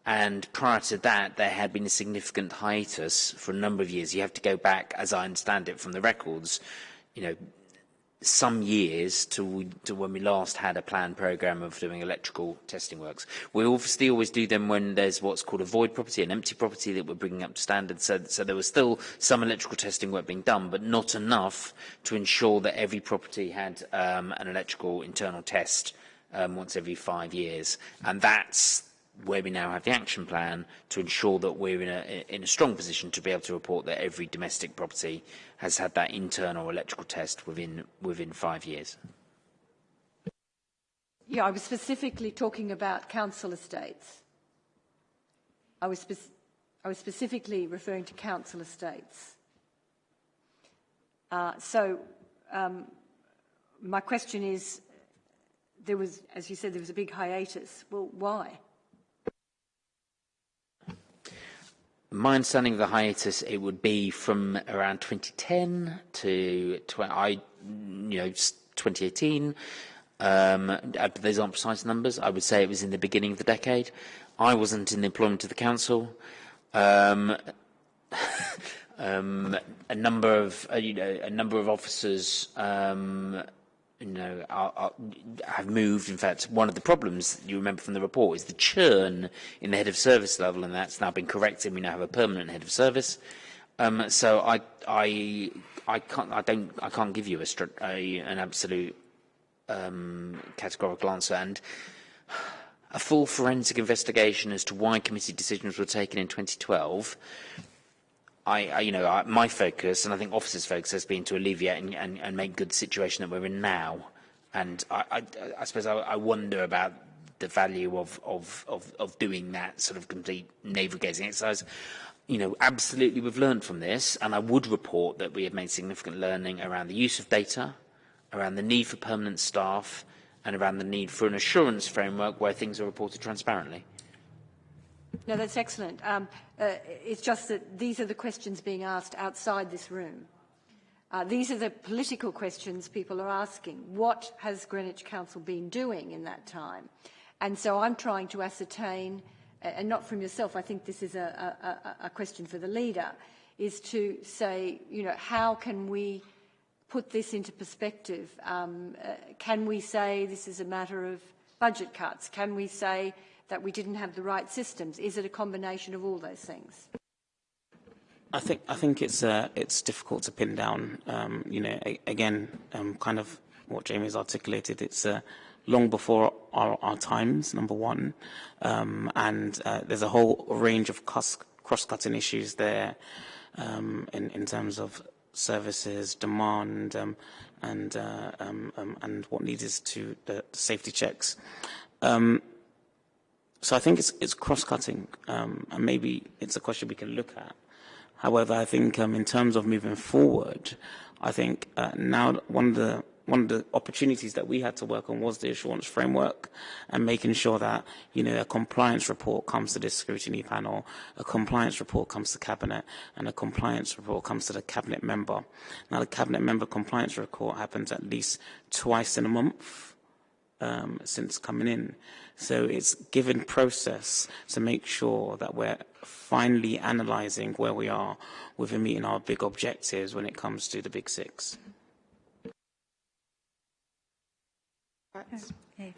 S7: And prior to that, there had been a significant hiatus for a number of years. You have to go back, as I understand it from the records, you know, some years to, to when we last had a planned programme of doing electrical testing works. We obviously always do them when there's what's called a void property, an empty property that we're bringing up to standard. So, so there was still some electrical testing work being done, but not enough to ensure that every property had um, an electrical internal test um, once every five years. And that's where we now have the action plan to ensure that we're in a, in a strong position to be able to report that every domestic property has had that internal electrical test within, within five years.
S6: Yeah, I was specifically talking about council estates. I was, I was specifically referring to council estates. Uh, so um, my question is, there was, as you said, there was a big hiatus. Well, why?
S7: My understanding of the hiatus, it would be from around 2010 to, 20, I, you know, 2018. Um, uh, those aren't precise numbers. I would say it was in the beginning of the decade. I wasn't in the employment of the council. Um, [laughs] um, a number of uh, you know a number of officers um, you know are, are, have moved. In fact, one of the problems you remember from the report is the churn in the head of service level, and that's now been corrected. We now have a permanent head of service. Um, so I I I can't I don't I can't give you a, a an absolute um, categorical answer and a full forensic investigation as to why committee decisions were taken in 2012 I, I, you know, I, my focus, and I think officers' focus, has been to alleviate and, and, and make good the situation that we're in now. And I, I, suppose I, I wonder about the value of, of, of, of doing that sort of complete navel-gazing exercise. You know, absolutely we've learned from this, and I would report that we have made significant learning around the use of data, around the need for permanent staff, and around the need for an assurance framework where things are reported transparently.
S6: No, that's excellent. Um, uh, it's just that these are the questions being asked outside this room. Uh, these are the political questions people are asking. What has Greenwich Council been doing in that time? And so I'm trying to ascertain, and not from yourself, I think this is a, a, a question for the leader, is to say, you know, how can we put this into perspective? Um, uh, can we say this is a matter of budget cuts? Can we say that we didn't have the right systems? Is it a combination of all those things?
S2: I think I think it's uh, it's difficult to pin down. Um, you know, a, again, um, kind of what Jamie's articulated. It's uh, long before our, our times. Number one, um, and uh, there's a whole range of cross-cutting issues there um, in in terms of services, demand, um, and uh, um, um, and what needs to the, safety checks. So I think it's, it's cross-cutting, um, and maybe it's a question we can look at. However, I think um, in terms of moving forward, I think uh, now one of the one of the opportunities that we had to work on was the assurance framework and making sure that, you know, a compliance report comes to this scrutiny panel, a compliance report comes to cabinet, and a compliance report comes to the cabinet member. Now, the cabinet member compliance report happens at least twice in a month um, since coming in. So it's given process to make sure that we're finally analysing where we are within meeting our big objectives when it comes to the big six.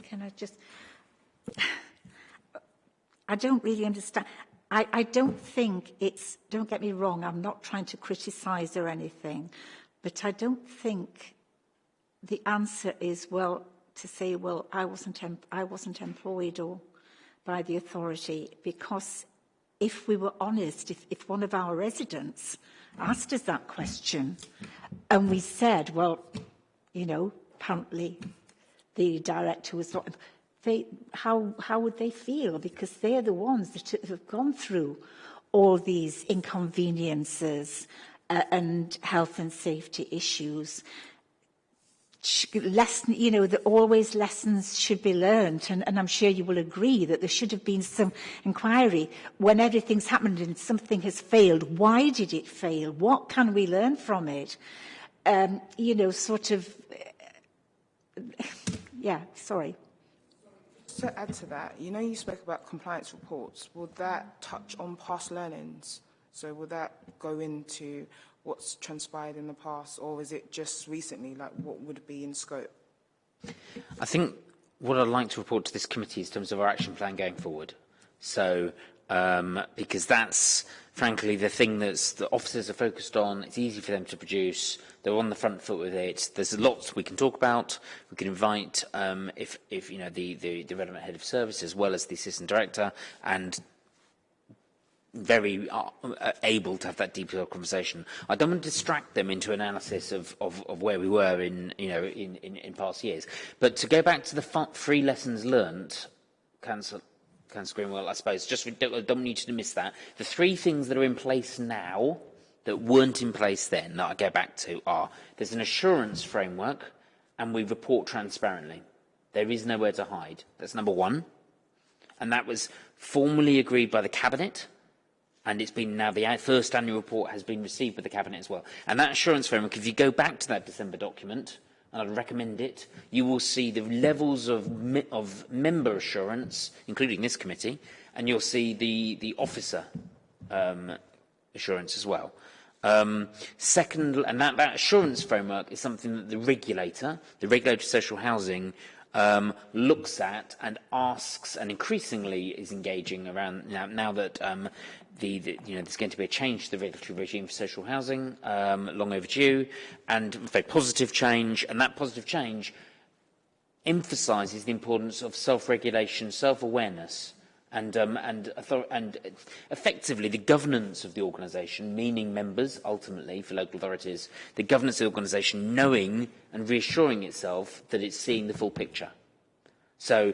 S3: Can I just... I don't really understand. I, I don't think it's... Don't get me wrong, I'm not trying to criticise or anything, but I don't think the answer is, well, to say, well, I wasn't, I wasn't employed or by the authority because if we were honest, if, if one of our residents asked us that question and we said, well, you know, apparently the director was not, they, how, how would they feel? Because they're the ones that have gone through all these inconveniences uh, and health and safety issues lesson, you know, that always lessons should be learned, and, and I'm sure you will agree that there should have been some inquiry when everything's happened and something has failed. Why did it fail? What can we learn from it? Um, you know, sort of, [laughs] yeah, sorry.
S1: To add to that, you know, you spoke about compliance reports. Will that touch on past learnings? So will that go into what's transpired in the past, or is it just recently? Like, what would be in scope?
S7: I think what I'd like to report to this committee is in terms of our action plan going forward. So, um, because that's frankly the thing that's the officers are focused on. It's easy for them to produce. They're on the front foot with it. There's lots we can talk about. We can invite, um, if, if you know, the, the, the relevant head of service as well as the assistant director, and very uh, able to have that deeper conversation. I don't want to distract them into analysis of, of, of where we were in, you know, in, in, in past years. But to go back to the three lessons learnt, Councillor, Greenwell, I suppose, just I don't want you to miss that. The three things that are in place now that weren't in place then that I go back to are there's an assurance framework and we report transparently. There is nowhere to hide. That's number one. And that was formally agreed by the Cabinet and it's been now the first annual report has been received by the cabinet as well. And that assurance framework, if you go back to that December document, and I'd recommend it, you will see the levels of, of member assurance, including this committee, and you'll see the, the officer um, assurance as well. Um, second, and that, that assurance framework is something that the regulator, the regulator of social housing, um, looks at and asks and increasingly is engaging around now, now that um, the, the, you know, there's going to be a change to the regulatory regime for social housing, um, long overdue, and very positive change, and that positive change emphasises the importance of self-regulation, self-awareness, and, um, and, and effectively the governance of the organisation, meaning members ultimately for local authorities, the governance of the organisation knowing and reassuring itself that it's seeing the full picture. So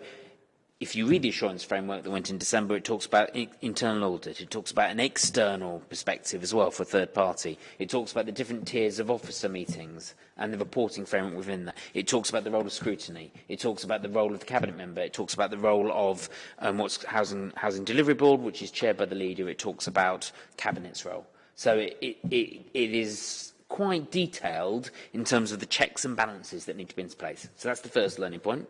S7: if you read the assurance framework that went in December, it talks about internal audit. It talks about an external perspective as well for third party. It talks about the different tiers of officer meetings and the reporting framework within that. It talks about the role of scrutiny. It talks about the role of the cabinet member. It talks about the role of um, what's housing, housing delivery board, which is chaired by the leader. It talks about cabinet's role. So it, it, it, it is quite detailed in terms of the checks and balances that need to be in place. So that's the first learning point.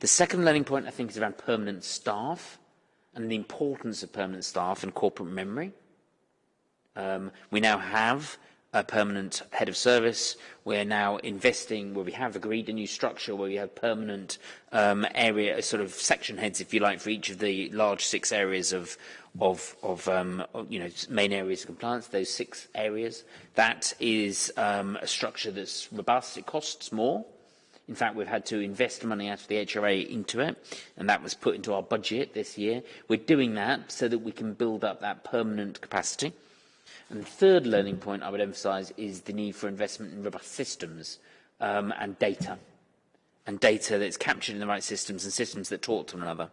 S7: The second learning point, I think, is around permanent staff and the importance of permanent staff and corporate memory. Um, we now have a permanent head of service. We're now investing where we have agreed a new structure where we have permanent um, area, sort of section heads, if you like, for each of the large six areas of, of, of um, you know, main areas of compliance, those six areas. That is um, a structure that's robust. It costs more. In fact, we've had to invest money out of the HRA into it, and that was put into our budget this year. We're doing that so that we can build up that permanent capacity. And the third learning point I would emphasise is the need for investment in robust systems um, and data. And data that's captured in the right systems and systems that talk to one another.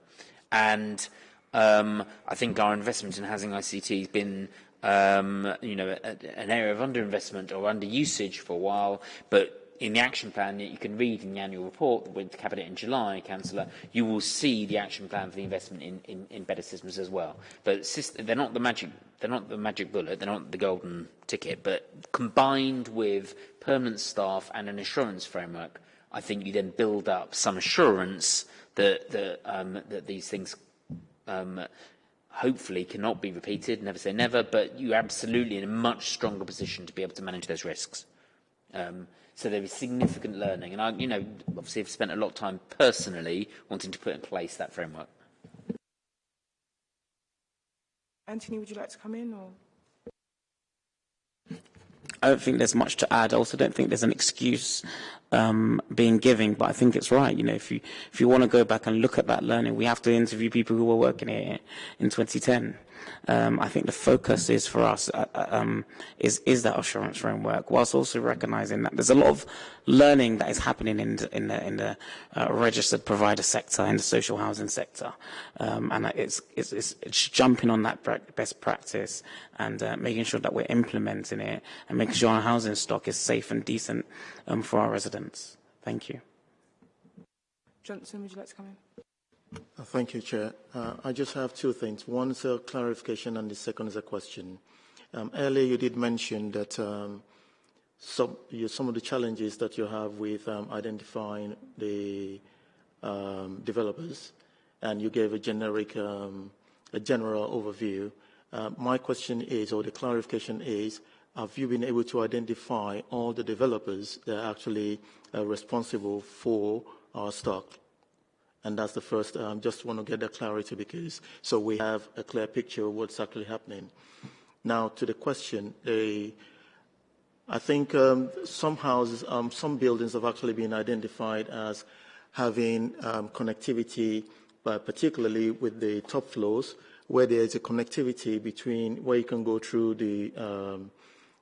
S7: And um, I think our investment in housing ICT has been um, you know, a, an area of underinvestment or underusage for a while, but in the action plan that you can read in the annual report with the Cabinet in July, Councillor, you will see the action plan for the investment in, in, in better systems as well. But they're not the magic they're not the magic bullet, they're not the golden ticket, but combined with permanent staff and an assurance framework, I think you then build up some assurance that, that, um, that these things um, hopefully cannot be repeated, never say never, but you're absolutely in a much stronger position to be able to manage those risks. Um, So there is significant learning. And I, you know, obviously I've spent a lot of time personally wanting to put in place that framework.
S1: Anthony, would you like to come in? Or?
S2: I don't think there's much to add. I also don't think there's an excuse um, being given, but I think it's right. You know, if you if you want to go back and look at that learning, we have to interview people who were working here in 2010 um, I think the focus is for us uh, uh, um, is is that assurance framework, whilst also recognizing that there's a lot of learning that is happening in the, in the, in the uh, registered provider sector, in the social housing sector, um, and it's, it's, it's, it's jumping on that best practice and uh, making sure that we're implementing it and making sure our housing stock is safe and decent um, for our residents. Thank you.
S1: Johnson, would you like to come in?
S8: Uh, thank you, Chair. Uh, I just have two things. One is a clarification and the second is a question. Um, earlier you did mention that um, some, you, some of the challenges that you have with um, identifying the um, developers and you gave a generic, um, a general overview. Uh, my question is, or the clarification is, have you been able to identify all the developers that are actually uh, responsible for our stock? And that's the first, um, just want to get that clarity because so we have a clear picture of what's actually happening. Now to the question, I think um, some houses, um, some buildings have actually been identified as having um, connectivity, but particularly with the top floors, where there is a connectivity between where you can go through the, um,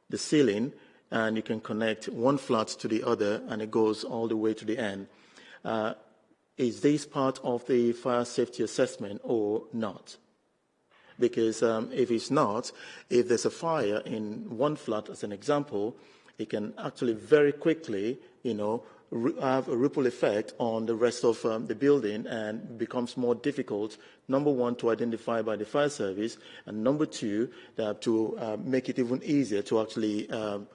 S8: the ceiling and you can connect one flat to the other and it goes all the way to the end. Uh, is this part of the fire safety assessment or not? Because um, if it's not, if there's a fire in one flat, as an example, it can actually very quickly, you know, have a ripple effect on the rest of um, the building and becomes more difficult, number one, to identify by the fire service, and number two, uh, to uh, make it even easier to actually um,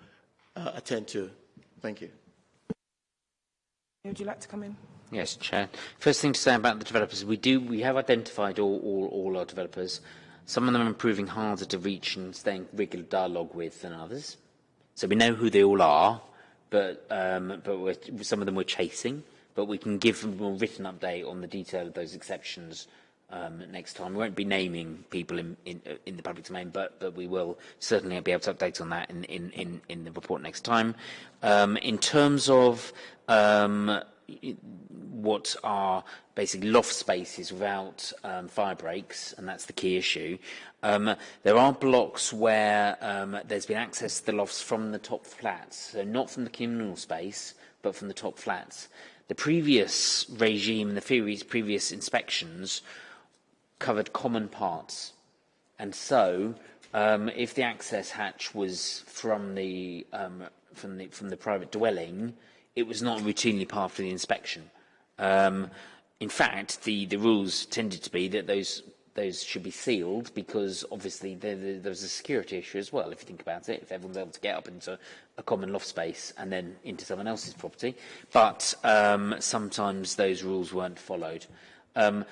S8: uh, attend to. Thank you.
S1: Would you like to come in?
S7: Yes, Chair. First thing to say about the developers, we do we have identified all, all, all our developers. Some of them are proving harder to reach and stay in regular dialogue with than others. So we know who they all are, but um, but some of them we're chasing. But we can give them a written update on the detail of those exceptions um, next time. We won't be naming people in, in, in the public domain, but, but we will certainly be able to update on that in, in, in, in the report next time. Um, in terms of um, what are basically loft spaces without um, fire breaks, and that's the key issue. Um, there are blocks where um, there's been access to the lofts from the top flats, so not from the communal space, but from the top flats. The previous regime, the previous inspections, covered common parts. And so, um, if the access hatch was from the, um, from the, from the private dwelling, it was not routinely part of the inspection. Um, in fact, the, the rules tended to be that those those should be sealed because obviously there, there, there's a security issue as well, if you think about it, if everyone's able to get up into a common loft space and then into someone else's property. But um, sometimes those rules weren't followed. Um,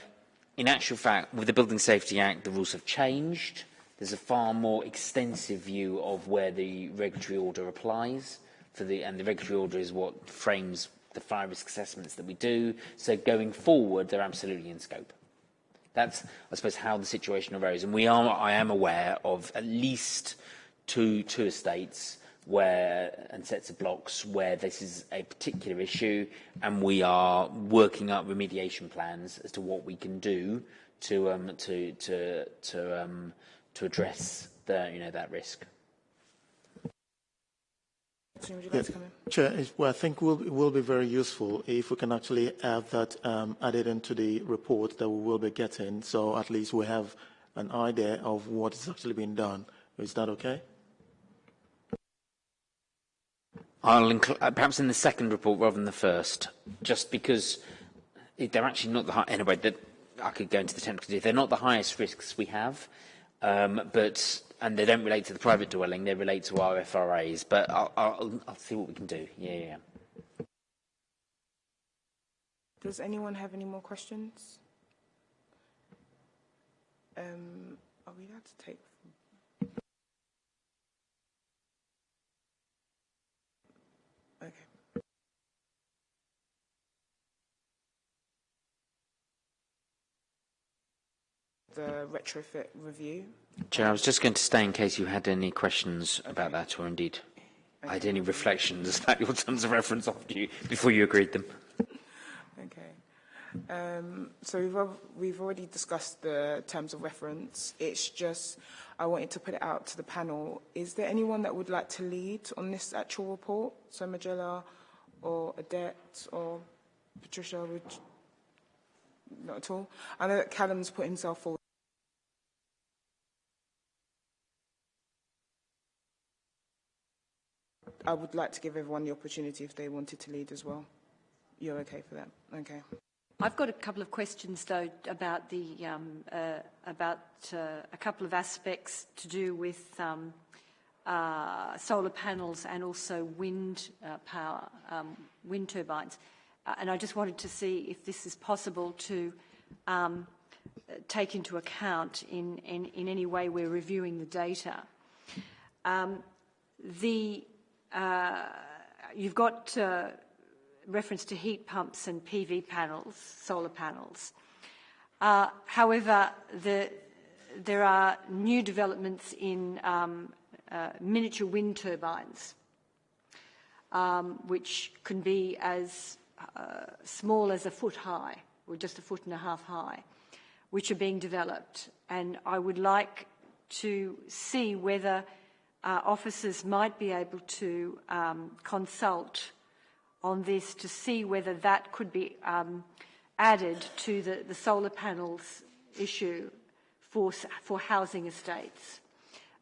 S7: in actual fact, with the Building Safety Act, the rules have changed. There's a far more extensive view of where the regulatory order applies. For the, and the regulatory order is what frames the fire risk assessments that we do. So going forward, they're absolutely in scope. That's, I suppose, how the situation arose. And we are, I am aware of at least two, two estates where, and sets of blocks where this is a particular issue, and we are working up remediation plans as to what we can do to, um, to, to, to, um, to address the, you know, that risk.
S1: Would you like to come in?
S8: Chair, well, I think will, it will be very useful if we can actually have that um, added into the report that we will be getting, so at least we have an idea of what is actually being done. Is that okay?
S7: I'll include, uh, perhaps in the second report rather than the first, just because they're actually not the high, anyway, that I could go into the technical they're not the highest risks we have, um, but and they don't relate to the private dwelling, they relate to our FRAs. But I'll, I'll, I'll see what we can do. Yeah, yeah.
S1: Does anyone have any more questions? Um, are we allowed to take? Okay. The retrofit review.
S7: Chair, I was just going to stay in case you had any questions about that, or indeed had any reflections [laughs] about your terms of reference after you before you agreed them.
S1: Okay. Um, so we've, we've already discussed the terms of reference. It's just I wanted to put it out to the panel. Is there anyone that would like to lead on this actual report? So Majella or Adet or Patricia would not at all. I know that Callum's put himself forward. I would like to give everyone the opportunity if they wanted to lead as well. You're okay for that? Okay.
S6: I've got a couple of questions though about the um, uh, about uh, a couple of aspects to do with um, uh, solar panels and also wind uh, power, um, wind turbines, uh, and I just wanted to see if this is possible to um, take into account in, in, in any way we're reviewing the data. Um, the uh, you've got uh, reference to heat pumps and PV panels, solar panels. Uh, however, the, there are new developments in um, uh, miniature wind turbines, um, which can be as uh, small as a foot high, or just a foot and a half high, which are being developed. And I would like to see whether uh, officers might be able to um, consult on this to see whether that could be um, added to the, the, solar panels issue for, for housing estates.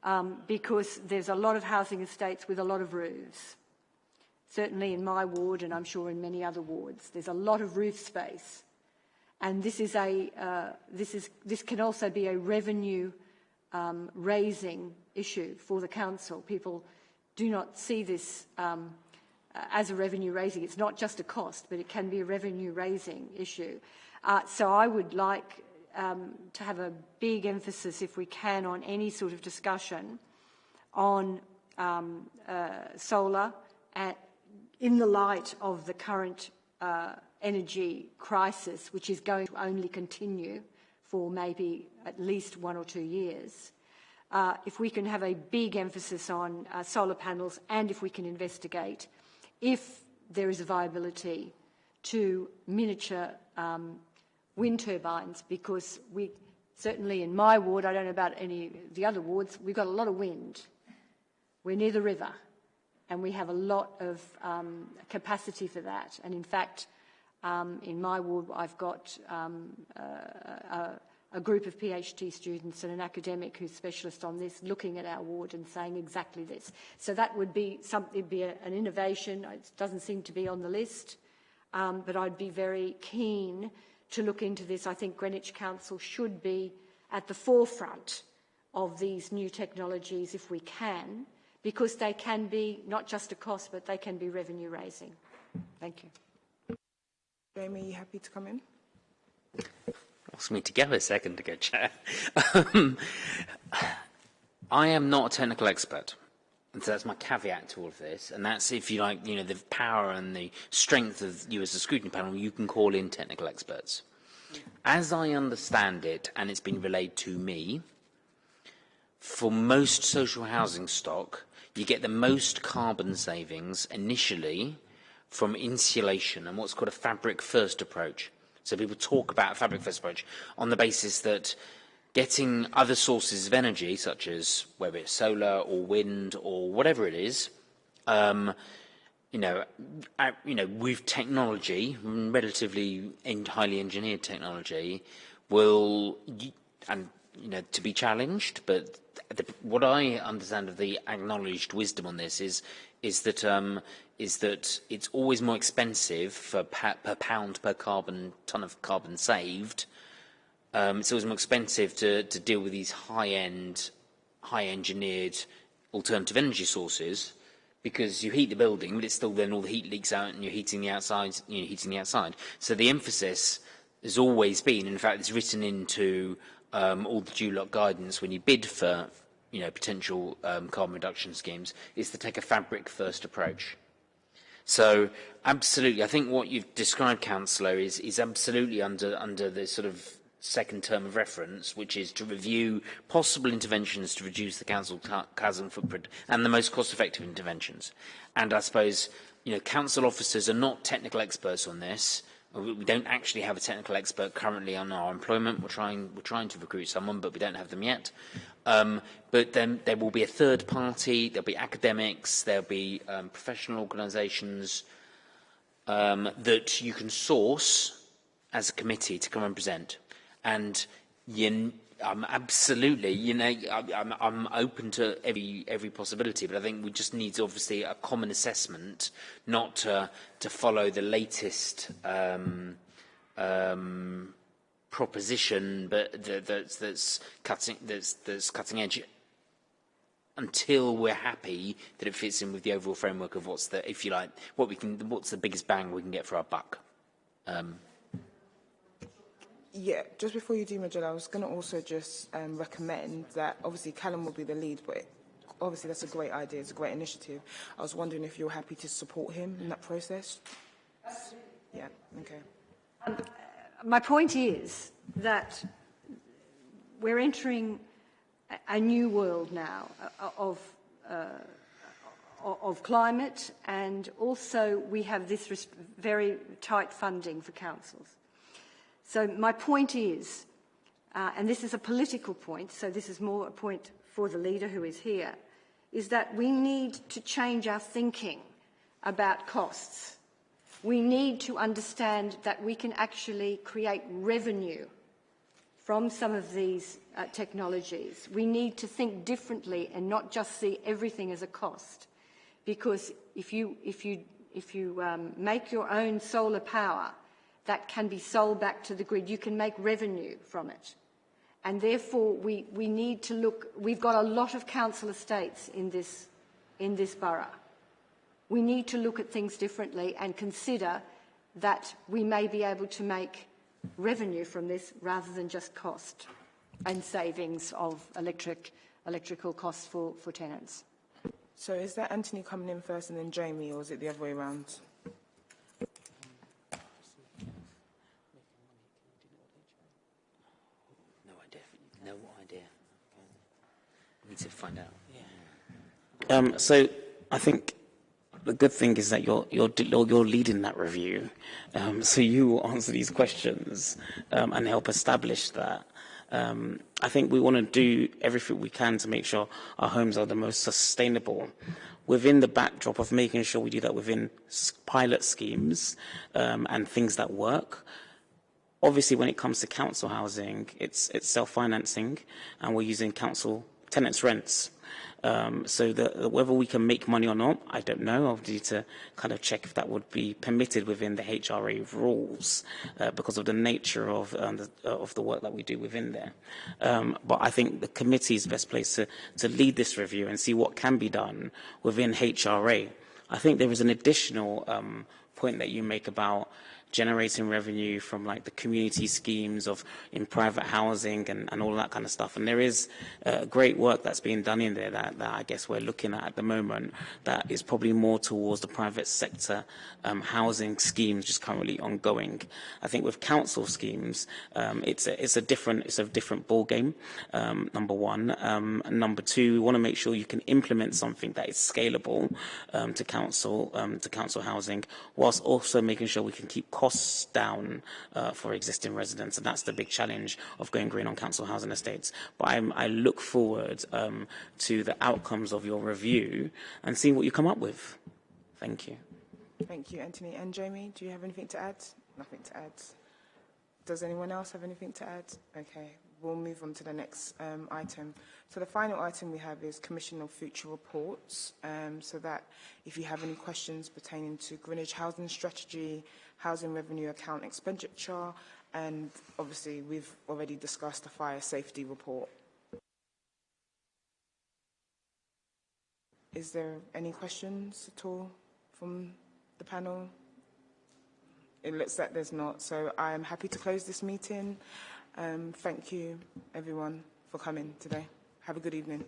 S6: Um, because there's a lot of housing estates with a lot of roofs. Certainly in my ward, and I'm sure in many other wards, there's a lot of roof space. And this, is a, uh, this, is, this can also be a revenue um, raising issue for the council. People do not see this um, as a revenue raising. It's not just a cost, but it can be a revenue raising issue. Uh, so I would like um, to have a big emphasis, if we can, on any sort of discussion on um, uh, solar at, in the light of the current uh, energy crisis, which is going to only continue for maybe at least one or two years. Uh, if we can have a big emphasis on uh, solar panels and if we can investigate if there is a viability to miniature um, wind turbines because we certainly in my ward, I don't know about any of the other wards, we've got a lot of wind. We're near the river and we have a lot of um, capacity for that. And in fact, um, in my ward, I've got um, uh, a, a group of PhD students and an academic who's specialist on this looking at our ward and saying exactly this. So that would be something, be a, an innovation. It doesn't seem to be on the list, um, but I'd be very keen to look into this. I think Greenwich Council should be at the forefront of these new technologies if we can, because they can be not just a cost, but they can be revenue raising. Thank you.
S1: Jamie, are you happy to come in?
S7: Ask me to go a second ago, Chair. Um, I am not a technical expert. And so that's my caveat to all of this. And that's if you like, you know, the power and the strength of you as a scrutiny panel, you can call in technical experts. As I understand it, and it's been relayed to me, for most social housing stock, you get the most carbon savings initially from insulation and what's called a fabric first approach. So people talk about a fabric first approach on the basis that getting other sources of energy, such as whether it's solar or wind or whatever it is, um, you know, uh, you know, with technology, relatively highly engineered technology, will and you know to be challenged. But the, what I understand of the acknowledged wisdom on this is is that um, is that it's always more expensive for pa per pound per carbon ton of carbon saved. Um, it's always more expensive to, to deal with these high-end, high-engineered alternative energy sources because you heat the building, but it's still then all the heat leaks out and you're heating the outside, you know, heating the outside. So the emphasis has always been, in fact, it's written into um, all the DLUHC guidance when you bid for, you know, potential um, carbon reduction schemes, is to take a fabric-first approach. So absolutely, I think what you've described, Councillor, is, is absolutely under, under the sort of second term of reference, which is to review possible interventions to reduce the council chasm footprint and the most cost-effective interventions. And I suppose, you know, council officers are not technical experts on this. We don't actually have a technical expert currently on our employment. We're trying, we're trying to recruit someone, but we don't have them yet. Um, but then there will be a third party, there'll be academics, there'll be um, professional organisations um, that you can source as a committee to come and present. And you, I'm absolutely, you know, I'm, I'm open to every every possibility, but I think we just need obviously a common assessment, not to, to follow the latest um, um, proposition, but that's, that's cutting that's, that's cutting edge until we're happy that it fits in with the overall framework of what's the, if you like, what we can, what's the biggest bang we can get for our buck. Um,
S1: yeah, just before you do, Majella, I was going to also just um, recommend that obviously Callum will be the lead, but obviously that's a great idea, it's a great initiative. I was wondering if you're happy to support him in that process. Yeah, okay.
S6: Um, my point is that we're entering a new world now uh, of, uh, of climate and also we have this very tight funding for councils. So my point is, uh, and this is a political point, so this is more a point for the leader who is here, is that we need to change our thinking about costs we need to understand that we can actually create revenue from some of these uh, technologies. We need to think differently and not just see everything as a cost. Because if you, if you, if you um, make your own solar power, that can be sold back to the grid. You can make revenue from it. And therefore, we, we need to look, we've got a lot of council estates in this, in this borough. we need to look at things differently and consider that we may be able to make revenue from this rather than just cost and savings of electric, electrical costs for, for tenants.
S1: So is that Anthony coming in first and then Jamie, or is it the other way around?
S7: No idea. No idea. To find out.
S2: Um, so I think the good thing is that you're you're you're, you're leading that review, um, so you will answer these questions um, and help establish that. Um, I think we want to do everything we can to make sure our homes are the most sustainable within the backdrop of making sure we do that within pilot schemes um, and things that work. Obviously, when it comes to council housing, it's, it's self-financing, and we're using council tenants' rents. Um, so the, whether we can make money or not, I don't know. I'll need to kind of check if that would be permitted within the HRA rules uh, because of the nature of um, the, uh, of the work that we do within there. Um, but I think the committee is best placed to, to lead this review and see what can be done within HRA. I think there is an additional um, point that you make about generating revenue from like the community schemes of in private housing and, and all that kind of stuff. And there is uh, great work that's being done in there that, that I guess we're looking at at the moment that is probably more towards the private sector um, housing schemes just currently ongoing. I think with council schemes, um, it's, a, it's a different it's a different ball game. Um, number one, um, number two, we want to make sure you can implement something that is scalable um, to council um, to council housing, whilst also making sure we can keep costs down uh, for existing residents, and that's the big challenge of going green on council housing estates. But I'm, I look forward um, to the outcomes of your review and seeing what you come up with. Thank you.
S1: Thank you, Anthony. And Jamie, do you have anything to add? Nothing to add. Does anyone else have anything to add? Okay, we'll move on to the next um, item. So the final item we have is Commission of Future Reports. Um, so that if you have any questions pertaining to Greenwich Housing Strategy, Housing Revenue Account Expenditure, and obviously we've already discussed the Fire Safety Report. Is there any questions at all from the panel? It looks like there's not, so I am happy to close this meeting. Um, thank you, everyone, for coming today. Have a good evening.